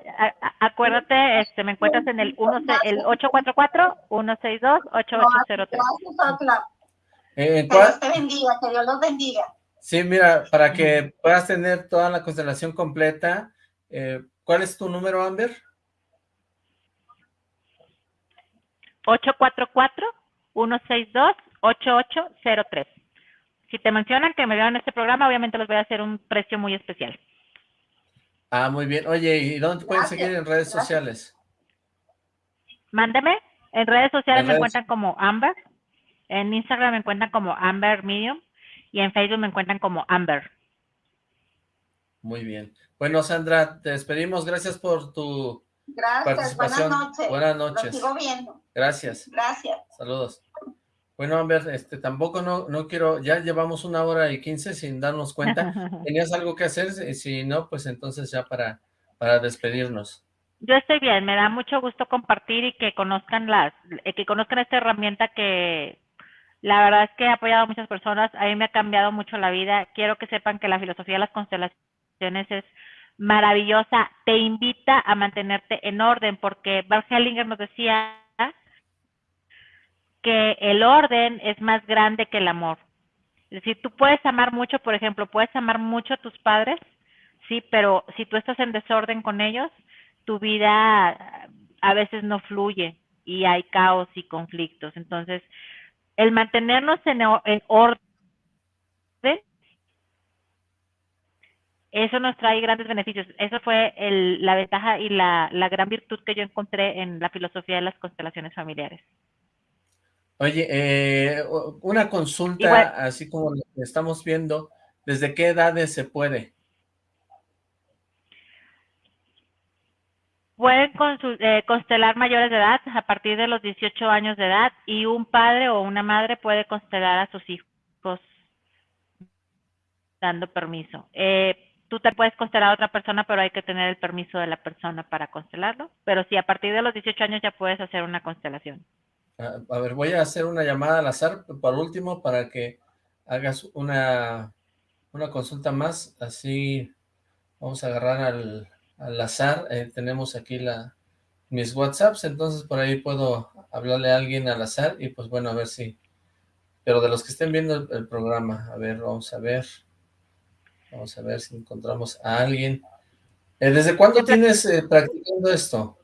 acuérdate, este, me encuentras en el, uno, el 844-162-8803. Gracias, eh, que Dios te bendiga, que Dios los bendiga. Sí, mira, para que puedas tener toda la constelación completa, eh, ¿cuál es tu número, Amber? 844-162-8803. Si te mencionan que me vean en este programa, obviamente les voy a hacer un precio muy especial. Ah, muy bien. Oye, ¿y dónde te pueden seguir en redes sociales? Mándeme. En redes sociales me encuentran como Amber. En Instagram me encuentran como Amber Medium. Y en Facebook me encuentran como Amber. Muy bien. Bueno, Sandra, te despedimos. Gracias por tu Gracias. Buenas noches. Buenas noches. sigo viendo. Gracias. Gracias. Saludos. Bueno, Amber, este, tampoco no, no quiero, ya llevamos una hora y quince sin darnos cuenta. [LAUGHS] ¿Tenías algo que hacer? Si no, pues entonces ya para, para despedirnos. Yo estoy bien, me da mucho gusto compartir y que conozcan las, eh, que conozcan esta herramienta que la verdad es que ha apoyado a muchas personas, a mí me ha cambiado mucho la vida. Quiero que sepan que la filosofía de las constelaciones es maravillosa, te invita a mantenerte en orden, porque Bart Hellinger nos decía que el orden es más grande que el amor. Es decir, tú puedes amar mucho, por ejemplo, puedes amar mucho a tus padres, sí, pero si tú estás en desorden con ellos, tu vida a veces no fluye y hay caos y conflictos. Entonces, el mantenernos en, orden, eso nos trae grandes beneficios. Eso fue la ventaja y la gran virtud que yo encontré en la filosofía de las constelaciones familiares. Oye, eh, una consulta, así como estamos viendo, ¿desde qué edades se puede? Pueden eh, constelar mayores de edad a partir de los 18 años de edad y un padre o una madre puede constelar a sus hijos dando permiso. Eh, tú te puedes constelar a otra persona, pero hay que tener el permiso de la persona para constelarlo. Pero sí, a partir de los 18 años ya puedes hacer una constelación. A, ver, voy a hacer una llamada al azar por último para que hagas una, una consulta más. Así vamos a agarrar al, al azar. Eh, tenemos aquí la mis WhatsApps, entonces por ahí puedo hablarle a alguien al azar y pues bueno, a ver si... Pero de los que estén viendo el, programa, a ver, vamos a ver. Vamos a ver si encontramos a alguien. Eh, ¿Desde cuándo tienes eh, practicando esto?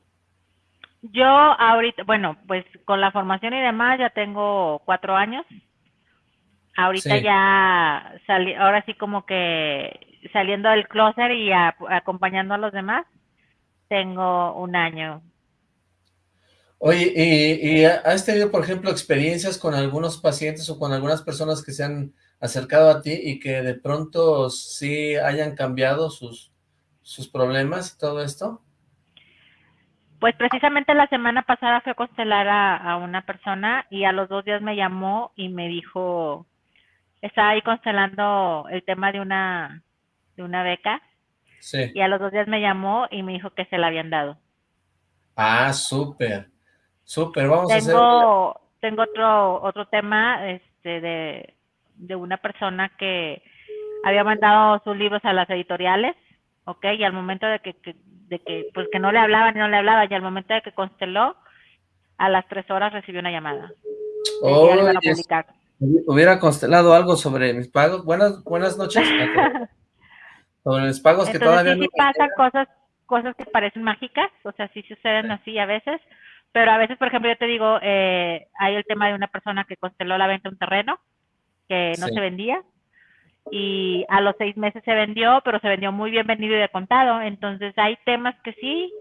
Yo ahorita, bueno, pues con la formación y demás ya tengo cuatro años. Ahorita ya salí, ahora sí como que saliendo del closet y acompañando a los demás, tengo un año. Oye, ¿y, ¿y, has tenido, por ejemplo, experiencias con algunos pacientes o con algunas personas que se han acercado a ti y que de pronto sí hayan cambiado sus, sus problemas y todo esto? Pues precisamente la semana pasada fui a constelar a, una persona y a los dos días me llamó y me dijo, estaba ahí constelando el tema de una, de una beca. Sí. Y a los dos días me llamó y me dijo que se la habían dado. Ah, súper, súper, vamos a hacer... Tengo otro, otro tema este, de, de una persona que había mandado sus libros a las editoriales, ¿ok? Y al momento de que de que pues que no le hablaban y no le hablaba y al momento de que consteló a las tres horas recibió una llamada. Oh, hubiera constelado algo sobre mis pagos. Buenas buenas noches. [LAUGHS] Sobre mis pagos que todavía sí, pasan cosas cosas que parecen mágicas o sea sí suceden así a veces pero a veces por ejemplo yo te digo eh, hay el tema de una persona que consteló la venta de un terreno que no se vendía y a los seis meses se vendió, pero se vendió muy bien vendido y de contado. Entonces hay temas que sí,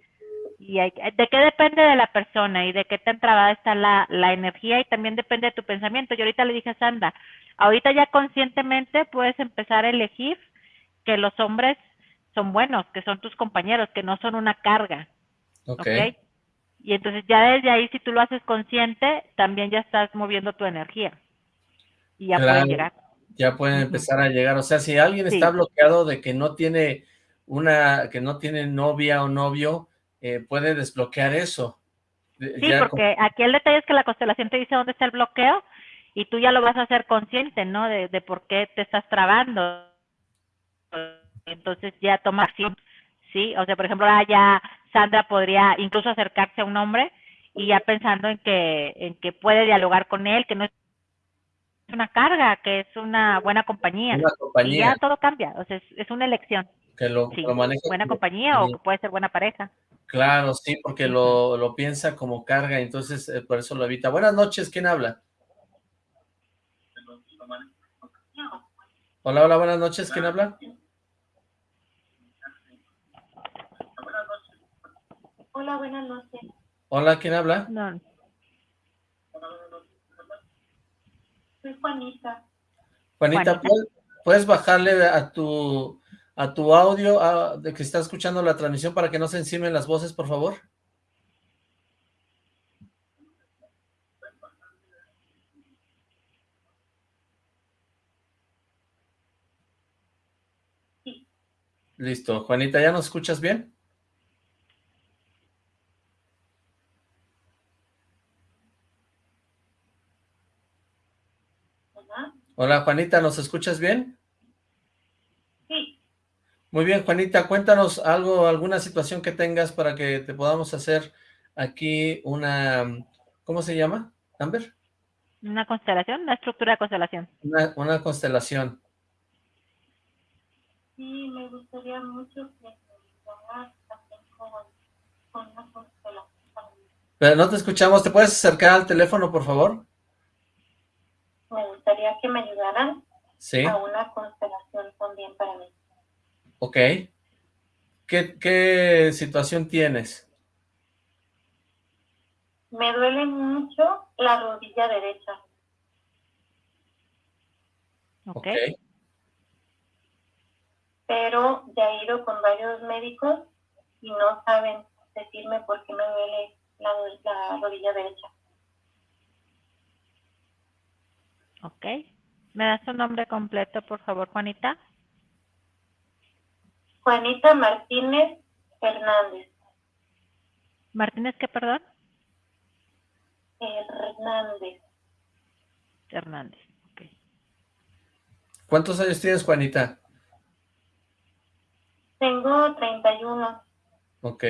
y hay, de qué depende de la persona y de qué tan trabada está la, la energía y también depende de tu pensamiento. Yo ahorita le dije a Sandra, ahorita ya conscientemente puedes empezar a elegir que los hombres son buenos, que son tus compañeros, que no son una carga. Ok. Y entonces ya desde ahí, si tú lo haces consciente, también ya estás moviendo tu energía. Y ya puede llegar ya pueden empezar a llegar. O sea, si alguien está bloqueado de que no tiene una, que no tiene novia o novio, eh, puede desbloquear eso. Sí, porque aquí el detalle es que la constelación te dice dónde está el bloqueo y tú ya lo vas a hacer consciente, ¿no? De, de por qué te estás trabando. Entonces ya toma acción, ¿sí? O sea, por ejemplo, ya Sandra podría incluso acercarse a un hombre y ya pensando en que, en que puede dialogar con él, que no es una carga, que es una buena compañía. Una compañía. Y ya todo cambia, o sea, es, una elección. Que lo, maneja Buena compañía o puede ser buena pareja. Claro, sí, porque lo, lo piensa como carga, entonces eh, por eso lo evita. Buenas noches, ¿quién habla? Hola, hola, buenas noches. ¿Quién habla? Hola, buenas noches. Hola, ¿quién habla? No. Soy Juanita. Juanita, ¿puedes, puedes bajarle a tu a tu audio a- de que está escuchando la transmisión para que no se encimen las voces, por favor? Sí. Listo. Juanita, ¿ya nos escuchas bien? Hola. Hola, Juanita, ¿nos escuchas bien? Sí, Muy bien, Juanita, cuéntanos algo, alguna situación que tengas para que te podamos hacer aquí una, ¿cómo se llama? ¿Amber? Una constelación, una estructura de constelación. Una, una constelación. sí, me gustaría mucho que con, una constelación. Pero no te escuchamos, ¿te puedes acercar al teléfono, por favor? Me gustaría que me ayudaran Sí, a una constelación también para mí. ok. ¿Qué, qué situación tienes? Me duele mucho la rodilla derecha. ¿Ok? Ok. pero ya he ido con varios médicos y no saben decirme por qué me duele la, la rodilla derecha. Ok. ¿Me das tu nombre completo, por favor, Juanita? Juanita Martínez Hernández. Martínez, ¿qué, perdón? Hernández. Hernández. Ok. ¿Cuántos años tienes, Juanita? Tengo 31. Ok.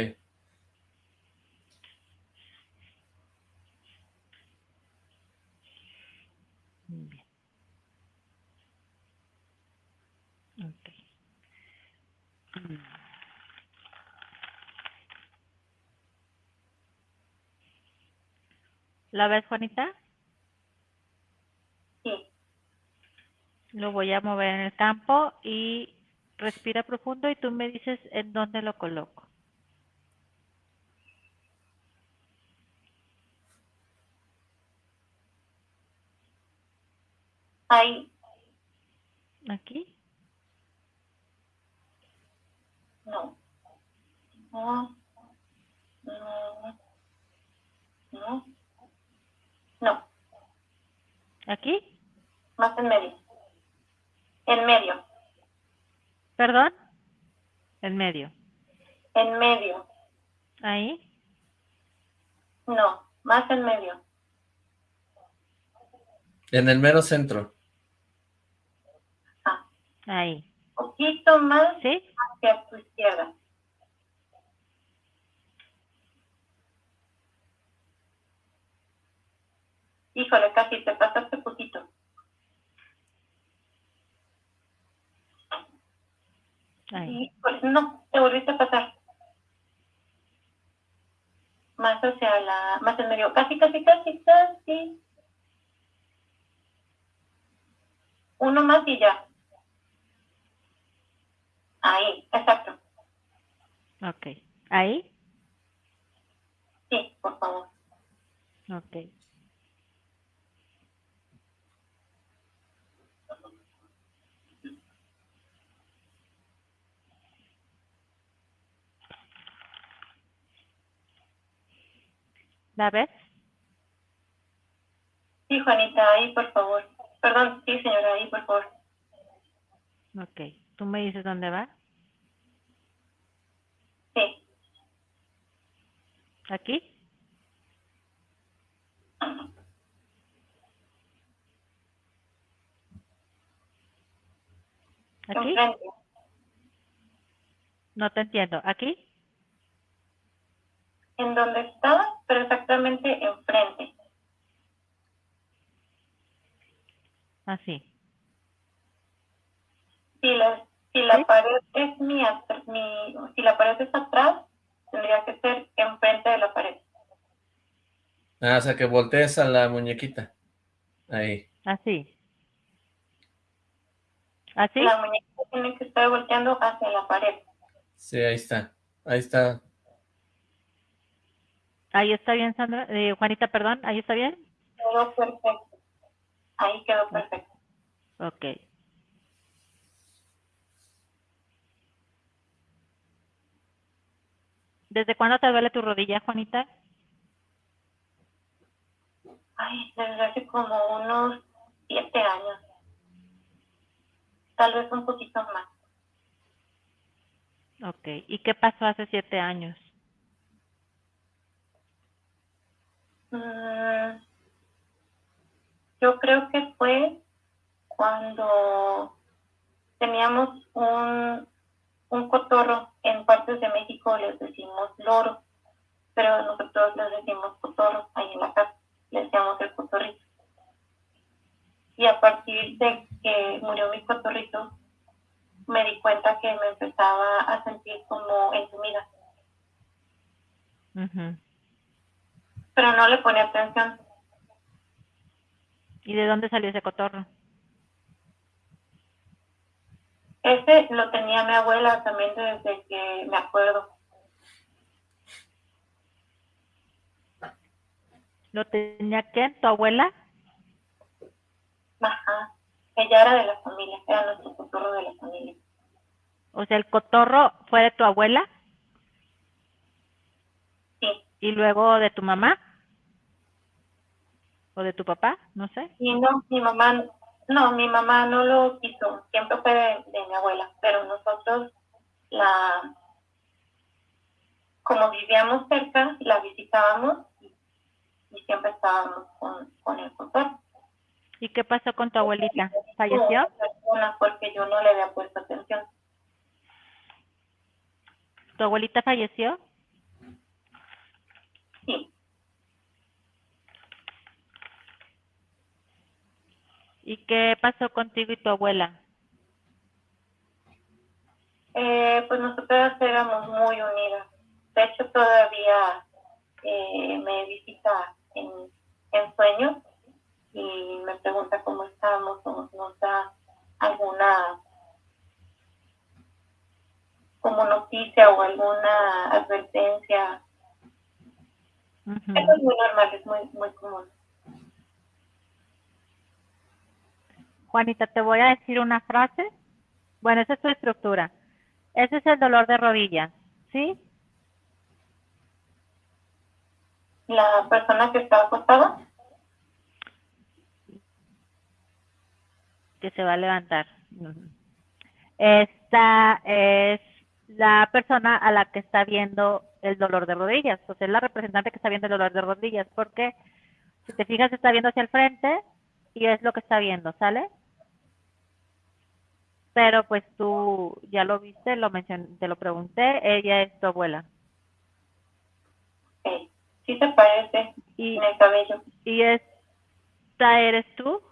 Muy bien. Ok. Mm. ¿La ves, Juanita? Sí. Lo voy a mover en el campo y respira profundo y tú me dices en dónde lo coloco. Ahí. ¿Aquí? No. No. No. No. No. ¿Aquí? Más en medio. En medio. ¿Perdón? En medio. En medio. ¿Ahí? No. Más en medio. En el mero centro. Ah. Ahí. Poquito más ¿Sí? hacia tu izquierda. Híjole, casi te pasaste poquito. Híjole, no, te volviste a pasar. Más hacia la, más en medio. Casi, casi, casi, casi. Uno más y ya. Ahí, exacto. Ok. ¿Ahí? Sí, por favor. Ok. ¿La ves? Sí, Juanita, ahí, por favor. Perdón, sí, señora, ahí, por favor. Ok. ¿Tú me dices dónde va? Sí, ¿Aquí? ¿Aquí? No te entiendo. ¿Aquí? En donde estaba, pero exactamente enfrente. Así. Si la, si la ¿Sí? pared es mi, atr- mi, si la pared es atrás, tendría que ser enfrente de la pared. Ah, o sea, que voltees a la muñequita. Ahí. Así. ¿Así? La muñeca tiene que estar volteando hacia la pared. Sí, ahí está. Ahí está. Ahí está bien, Sandra. Eh, Juanita, perdón. ¿Ahí está bien? Quedó perfecto. Ahí quedó perfecto. Ok. ¿Desde cuándo te duele tu rodilla, Juanita? Ay, desde hace como unos siete años. Tal vez un poquito más. Ok. ¿Y qué pasó hace siete años? Mm, yo creo que fue cuando teníamos un, un cotorro, en partes de México les decimos loro, pero nosotros les decimos cotorro, ahí en la casa, le decíamos el cotorrito. Y a partir de que murió mi cotorrito, me di cuenta que me empezaba a sentir como entumida, Ujú. pero no le ponía atención. ¿Y de dónde salió ese cotorro? Ese lo tenía mi abuela también desde que me acuerdo. ¿Lo tenía quién? ¿Tu abuela? Ajá. Ella era de la familia, era nuestro cotorro de la familia. O sea, el cotorro fue de tu abuela Sí. y luego de tu mamá o de tu papá, no sé. Y no, mi mamá, no, mi mamá no lo quiso, siempre fue de, de mi abuela, pero nosotros la, como vivíamos cerca, la visitábamos y, y siempre estábamos con, con el cotorro. ¿Y qué pasó con tu abuelita? ¿Falleció? Porque yo no le había puesto atención. ¿Tu abuelita falleció? Sí. ¿Y qué pasó contigo y tu abuela? Eh, pues nosotras éramos muy unidas. De hecho, todavía eh, me visita en, en sueños y me pregunta cómo estamos, o nos da alguna como noticia o alguna advertencia. Ujú. Eso es muy normal, es muy, muy común. Juanita, te voy a decir una frase. Bueno, esa es tu estructura. Ese es el dolor de rodilla, ¿sí? La persona que está acostada, que se va a levantar. Esta es la persona a la que está viendo el dolor de rodillas, o sea, es la representante que está viendo el dolor de rodillas, porque si te fijas está viendo hacia el frente y es lo que está viendo, ¿sale? Pero pues tú ya lo viste, lo mencioné, te lo pregunté, ella es tu abuela. eh, sí se parece Y, en el cabello. y esta eres tú.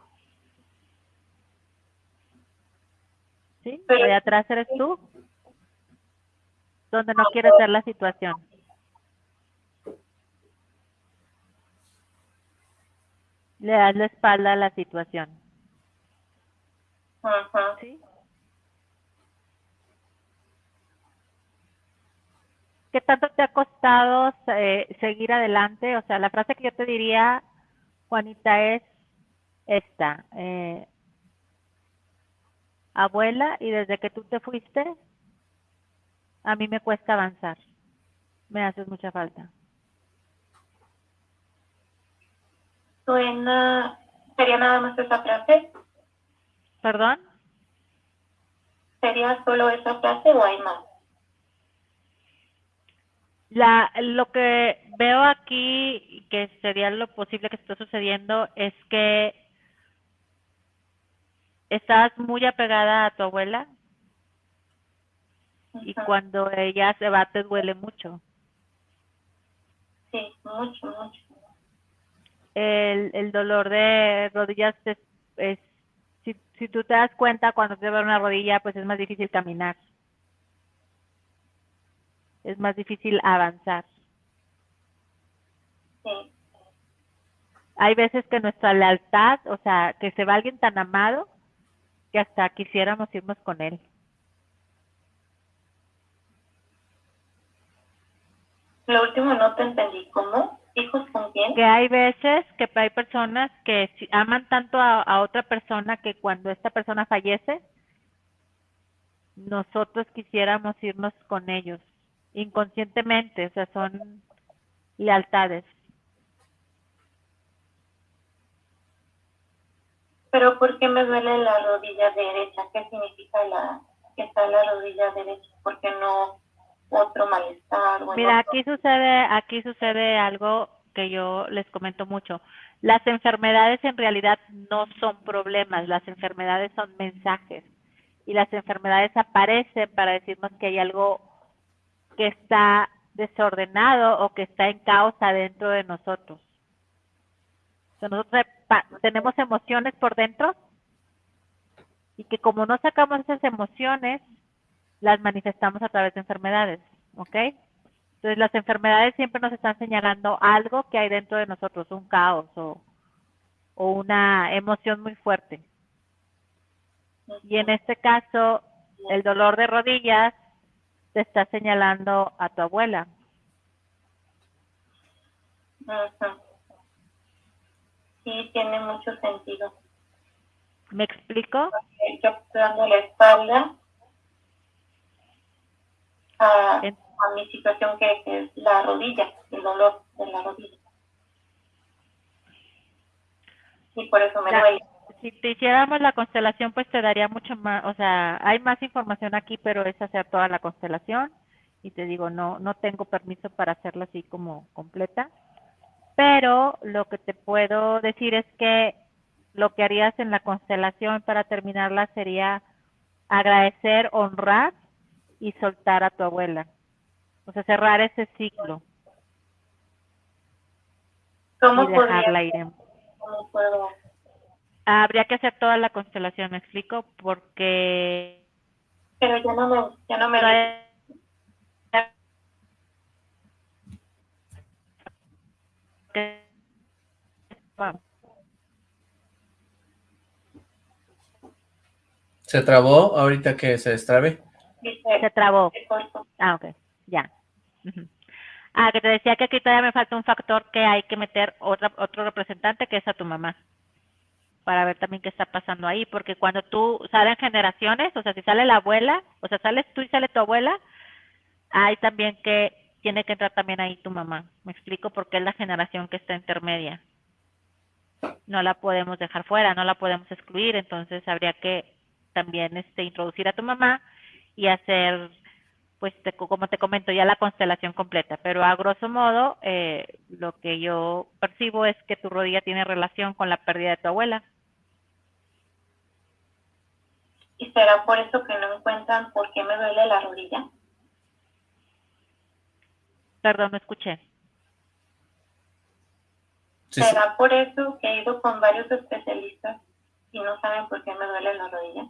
¿Sí? Pero- de atrás eres tú. Donde no quieres ver la situación. Le das la espalda a la situación. Ajá. ¿Sí? ¿Qué tanto te ha costado eh, seguir adelante? O sea, la frase que yo te diría, Juanita, es esta. eh, abuela, y desde que tú te fuiste, a mí me cuesta avanzar. Me haces mucha falta. Suena, sería nada más esa frase, ¿Perdón? sería solo esa frase o hay más. La, lo que veo aquí, que sería lo posible que esté sucediendo, es que estás muy apegada a tu abuela y cuando ella se va te duele mucho. Sí, mucho, mucho. El, el dolor de rodillas es, es si, si tú te das cuenta cuando te duele una rodilla, pues es más difícil caminar. Es más difícil avanzar. Sí, hay veces que nuestra lealtad, o sea, que se va alguien tan amado, que hasta quisiéramos irnos con él. Lo último no te entendí. ¿Cómo? ¿Hijos con quién? Que hay veces que hay personas que aman tanto a, otra persona que cuando esta persona fallece, nosotros quisiéramos irnos con ellos inconscientemente, o sea, son lealtades. Pero ¿por qué me duele la rodilla derecha? ¿Qué significa la que está la rodilla derecha? ¿Por qué no otro malestar. Mira, aquí sucede, aquí sucede algo que yo les comento mucho. Las enfermedades en realidad no son problemas, las enfermedades son mensajes y las enfermedades aparecen para decirnos que hay algo que está desordenado o que está en causa dentro de nosotros. nosotros tenemos emociones por dentro y que como no sacamos esas emociones, las manifestamos a través de enfermedades, ¿ok? Entonces las enfermedades siempre nos están señalando algo que hay dentro de nosotros, un caos o una emoción muy fuerte. Y en este caso, el dolor de rodillas te está señalando a tu abuela. Sí, tiene mucho sentido. ¿Me explico? Yo dando la espalda a, mi situación que, es la rodilla, el dolor de la rodilla. Y por eso me duele. Si te hiciéramos la constelación, pues te daría mucho más, o sea, hay más información aquí, pero es hacer toda la constelación. Y te digo, no, no tengo permiso para hacerla así como completa. Pero lo que te puedo decir es que lo que harías en la constelación para terminarla sería agradecer, honrar y soltar a tu abuela. O sea, cerrar ese ciclo. ¿Cómo y dejarla ir ¿Cómo puedo? Habría que hacer toda la constelación, ¿me explico? Porque... Pero ya no me... Ya no me... ¿Se trabó ahorita que se destrabe? Se trabó. Ah, ok, ya. Ah, que te decía que aquí todavía me falta un factor que hay que meter otra, otro representante que es a tu mamá para ver también qué está pasando ahí, porque cuando tú salen generaciones, o sea, si sale la abuela, o sea, sales tú y sale tu abuela, hay también que tiene que entrar también ahí tu mamá. Me explico porque es la generación que está intermedia. No la podemos dejar fuera, no la podemos excluir, entonces habría que también este introducir a tu mamá y hacer, pues como te comento, ya la constelación completa. Pero a grosso modo, eh, lo que yo percibo es que tu rodilla tiene relación con la pérdida de tu abuela. ¿Y será por eso que no encuentran por qué me duele la rodilla? Perdón, no escuché. ¿Será por eso que he ido con varios especialistas y no saben por qué me duele la rodilla?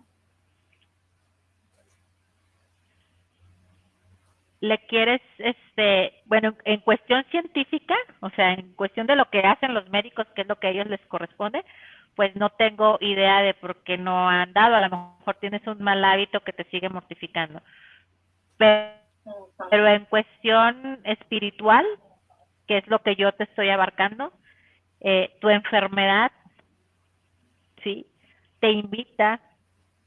le quieres, este, bueno, en cuestión científica, o sea, en cuestión de lo que hacen los médicos, que es lo que a ellos les corresponde, pues no tengo idea de por qué no han dado, a lo mejor tienes un mal hábito que te sigue mortificando. Pero, en cuestión espiritual, que es lo que yo te estoy abarcando, eh, tu enfermedad, ¿sí? Te invita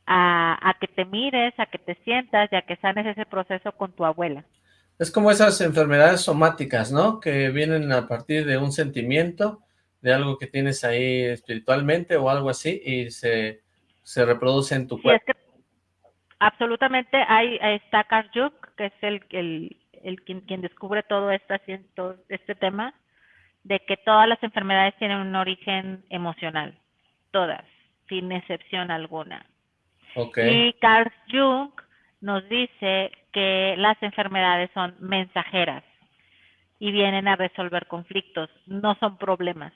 a, que te mires, a que te sientas y a que sanes ese proceso con tu abuela. Es como esas enfermedades somáticas, ¿no? Que vienen a partir de un sentimiento, de algo que tienes ahí espiritualmente o algo así, y se, se reproduce en tu cuerpo. absolutamente, hay, está Carl Jung, que es el, el, el quien, quien, descubre todo, esta, todo este tema, de que todas las enfermedades tienen un origen emocional, todas, sin excepción alguna. Y Carl Jung nos dice que las enfermedades son mensajeras y vienen a resolver conflictos, no son problemas.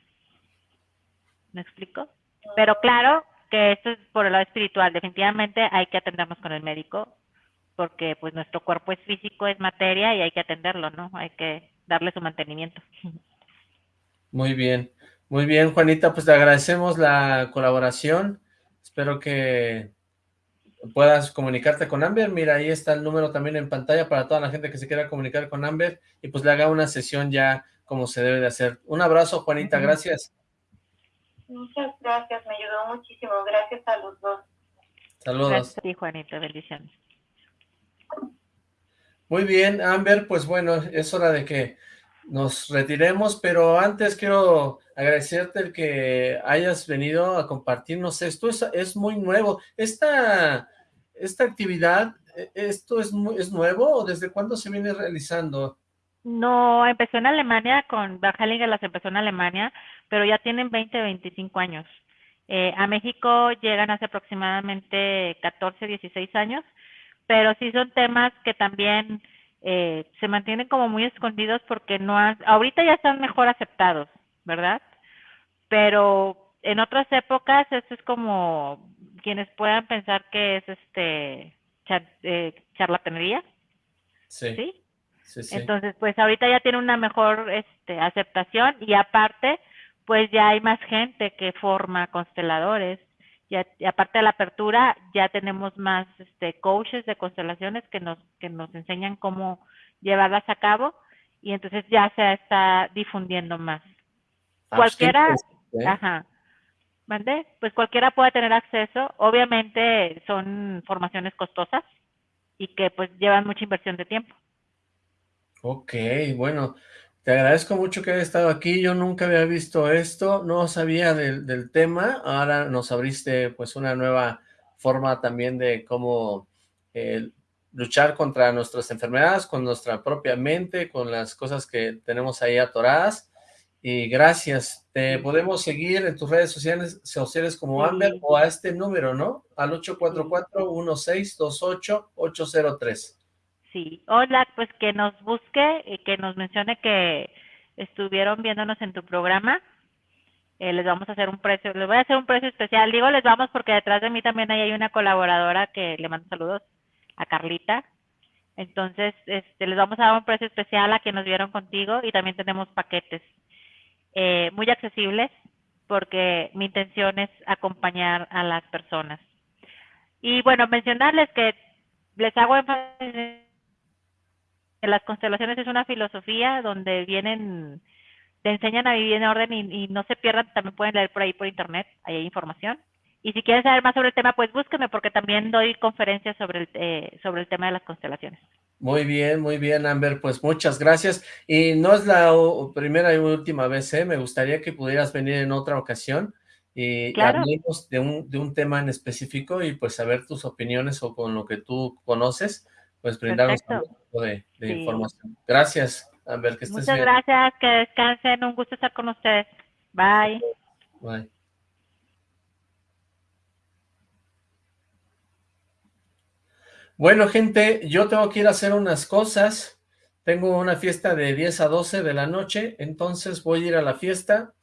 ¿Me explico? Pero claro que esto es por el lado espiritual, definitivamente hay que atendernos con el médico porque pues nuestro cuerpo es físico, es materia y hay que atenderlo, ¿no? Hay que darle su mantenimiento. Muy bien, muy bien Juanita, pues te agradecemos la colaboración, espero que puedas comunicarte con Amber. Mira, ahí está el número también en pantalla para toda la gente que se quiera comunicar con Amber y pues le haga una sesión ya como se debe de hacer. Un abrazo, Juanita, gracias. Muchas gracias, me ayudó muchísimo. Gracias a los dos. Saludos. Gracias Juanita, bendiciones. Muy bien, Amber, pues bueno, es hora de que nos retiremos, pero antes quiero agradecerte el que hayas venido a compartirnos esto, es, es muy nuevo. Esta, esta actividad, e, ¿esto es, es nuevo o desde cuándo se viene realizando? No, empezó en Alemania, con Bajalinger las empezó en Alemania, pero ya tienen 20, 25 años. Eh, a México llegan hace aproximadamente 14, 16 años, pero sí son temas que también eh, se mantienen como muy escondidos porque no ahorita ya están mejor aceptados, ¿verdad? Pero en otras épocas esto es como quienes puedan pensar que es este eh, charlatanería. Sí. ¿sí? Entonces, pues ahorita ya tiene una mejor este, aceptación y aparte, pues ya hay más gente que forma consteladores y, aparte de la apertura, ya tenemos más este, coaches de constelaciones que nos, que nos enseñan cómo llevarlas a cabo y entonces ya se está difundiendo más. Ah, cualquiera, ¿eh? ajá, ¿mande? Pues cualquiera puede tener acceso. Obviamente son formaciones costosas y que pues llevan mucha inversión de tiempo. Ok, bueno, te agradezco mucho que hayas estado aquí, yo nunca había visto esto, no sabía del, tema, ahora nos abriste pues una nueva forma también de cómo eh, luchar contra nuestras enfermedades, con nuestra propia mente, con las cosas que tenemos ahí atoradas, y gracias, te podemos seguir en tus redes sociales, sociales como Amber o a este número, ¿no? Al 844-1628-803. Sí, hola, pues que nos busque y que nos mencione que estuvieron viéndonos en tu programa. Eh, les vamos a hacer un precio, les voy a hacer un precio especial. Digo les vamos porque detrás de mí también hay una colaboradora que le mando saludos a Carlita. Entonces, este, les vamos a dar un precio especial a quienes nos vieron contigo y también tenemos paquetes eh, muy accesibles porque mi intención es acompañar a las personas. Y bueno, mencionarles que les hago énfasis las constelaciones es una filosofía donde vienen, te enseñan a vivir en orden y, no se pierdan, también pueden leer por ahí por internet, ahí hay información. Y si quieren saber más sobre el tema, pues búsquenme porque también doy conferencias sobre el, eh, sobre el tema de las constelaciones. Muy bien, muy bien, Amber, pues muchas gracias. Y no es la primera y última vez, ¿eh? me gustaría que pudieras venir en otra ocasión y hablemos de un, de un tema en específico y pues saber tus opiniones o con lo que tú conoces pues brindarnos un poco de, información. Gracias, Amber, que estés Muchas gracias, que descansen, un gusto estar con ustedes. Bye. Bye. Bueno, gente, yo tengo que ir a hacer unas cosas. Tengo una fiesta de 10 a 12 de la noche, entonces voy a ir a la fiesta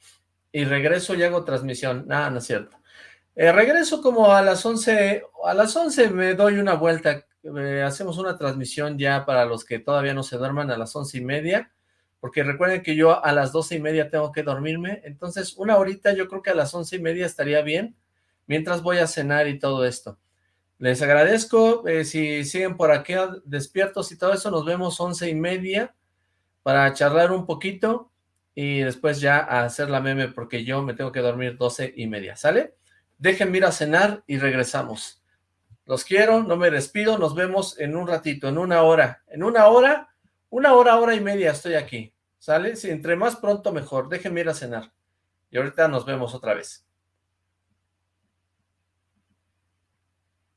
y regreso y hago transmisión. Nada, no es cierto. Eh, regreso como a las 11, a las 11 me doy una vuelta eh, hacemos una transmisión ya para los que todavía no se duerman a las once y media, porque recuerden que yo a las doce y media tengo que dormirme, entonces una horita yo creo que a las once y media estaría bien, mientras voy a cenar y todo esto. Les agradezco, eh, si siguen por aquí despiertos y todo eso, nos vemos once y media para charlar un poquito y después ya a hacer la meme porque yo me tengo que dormir doce y media, ¿sale? Déjenme ir a cenar y regresamos. Los quiero, no me despido, nos vemos en un ratito, en una hora. En una hora, una hora, hora y media estoy aquí, ¿sale? Si entre más pronto mejor, déjenme ir a cenar. Y ahorita nos vemos otra vez.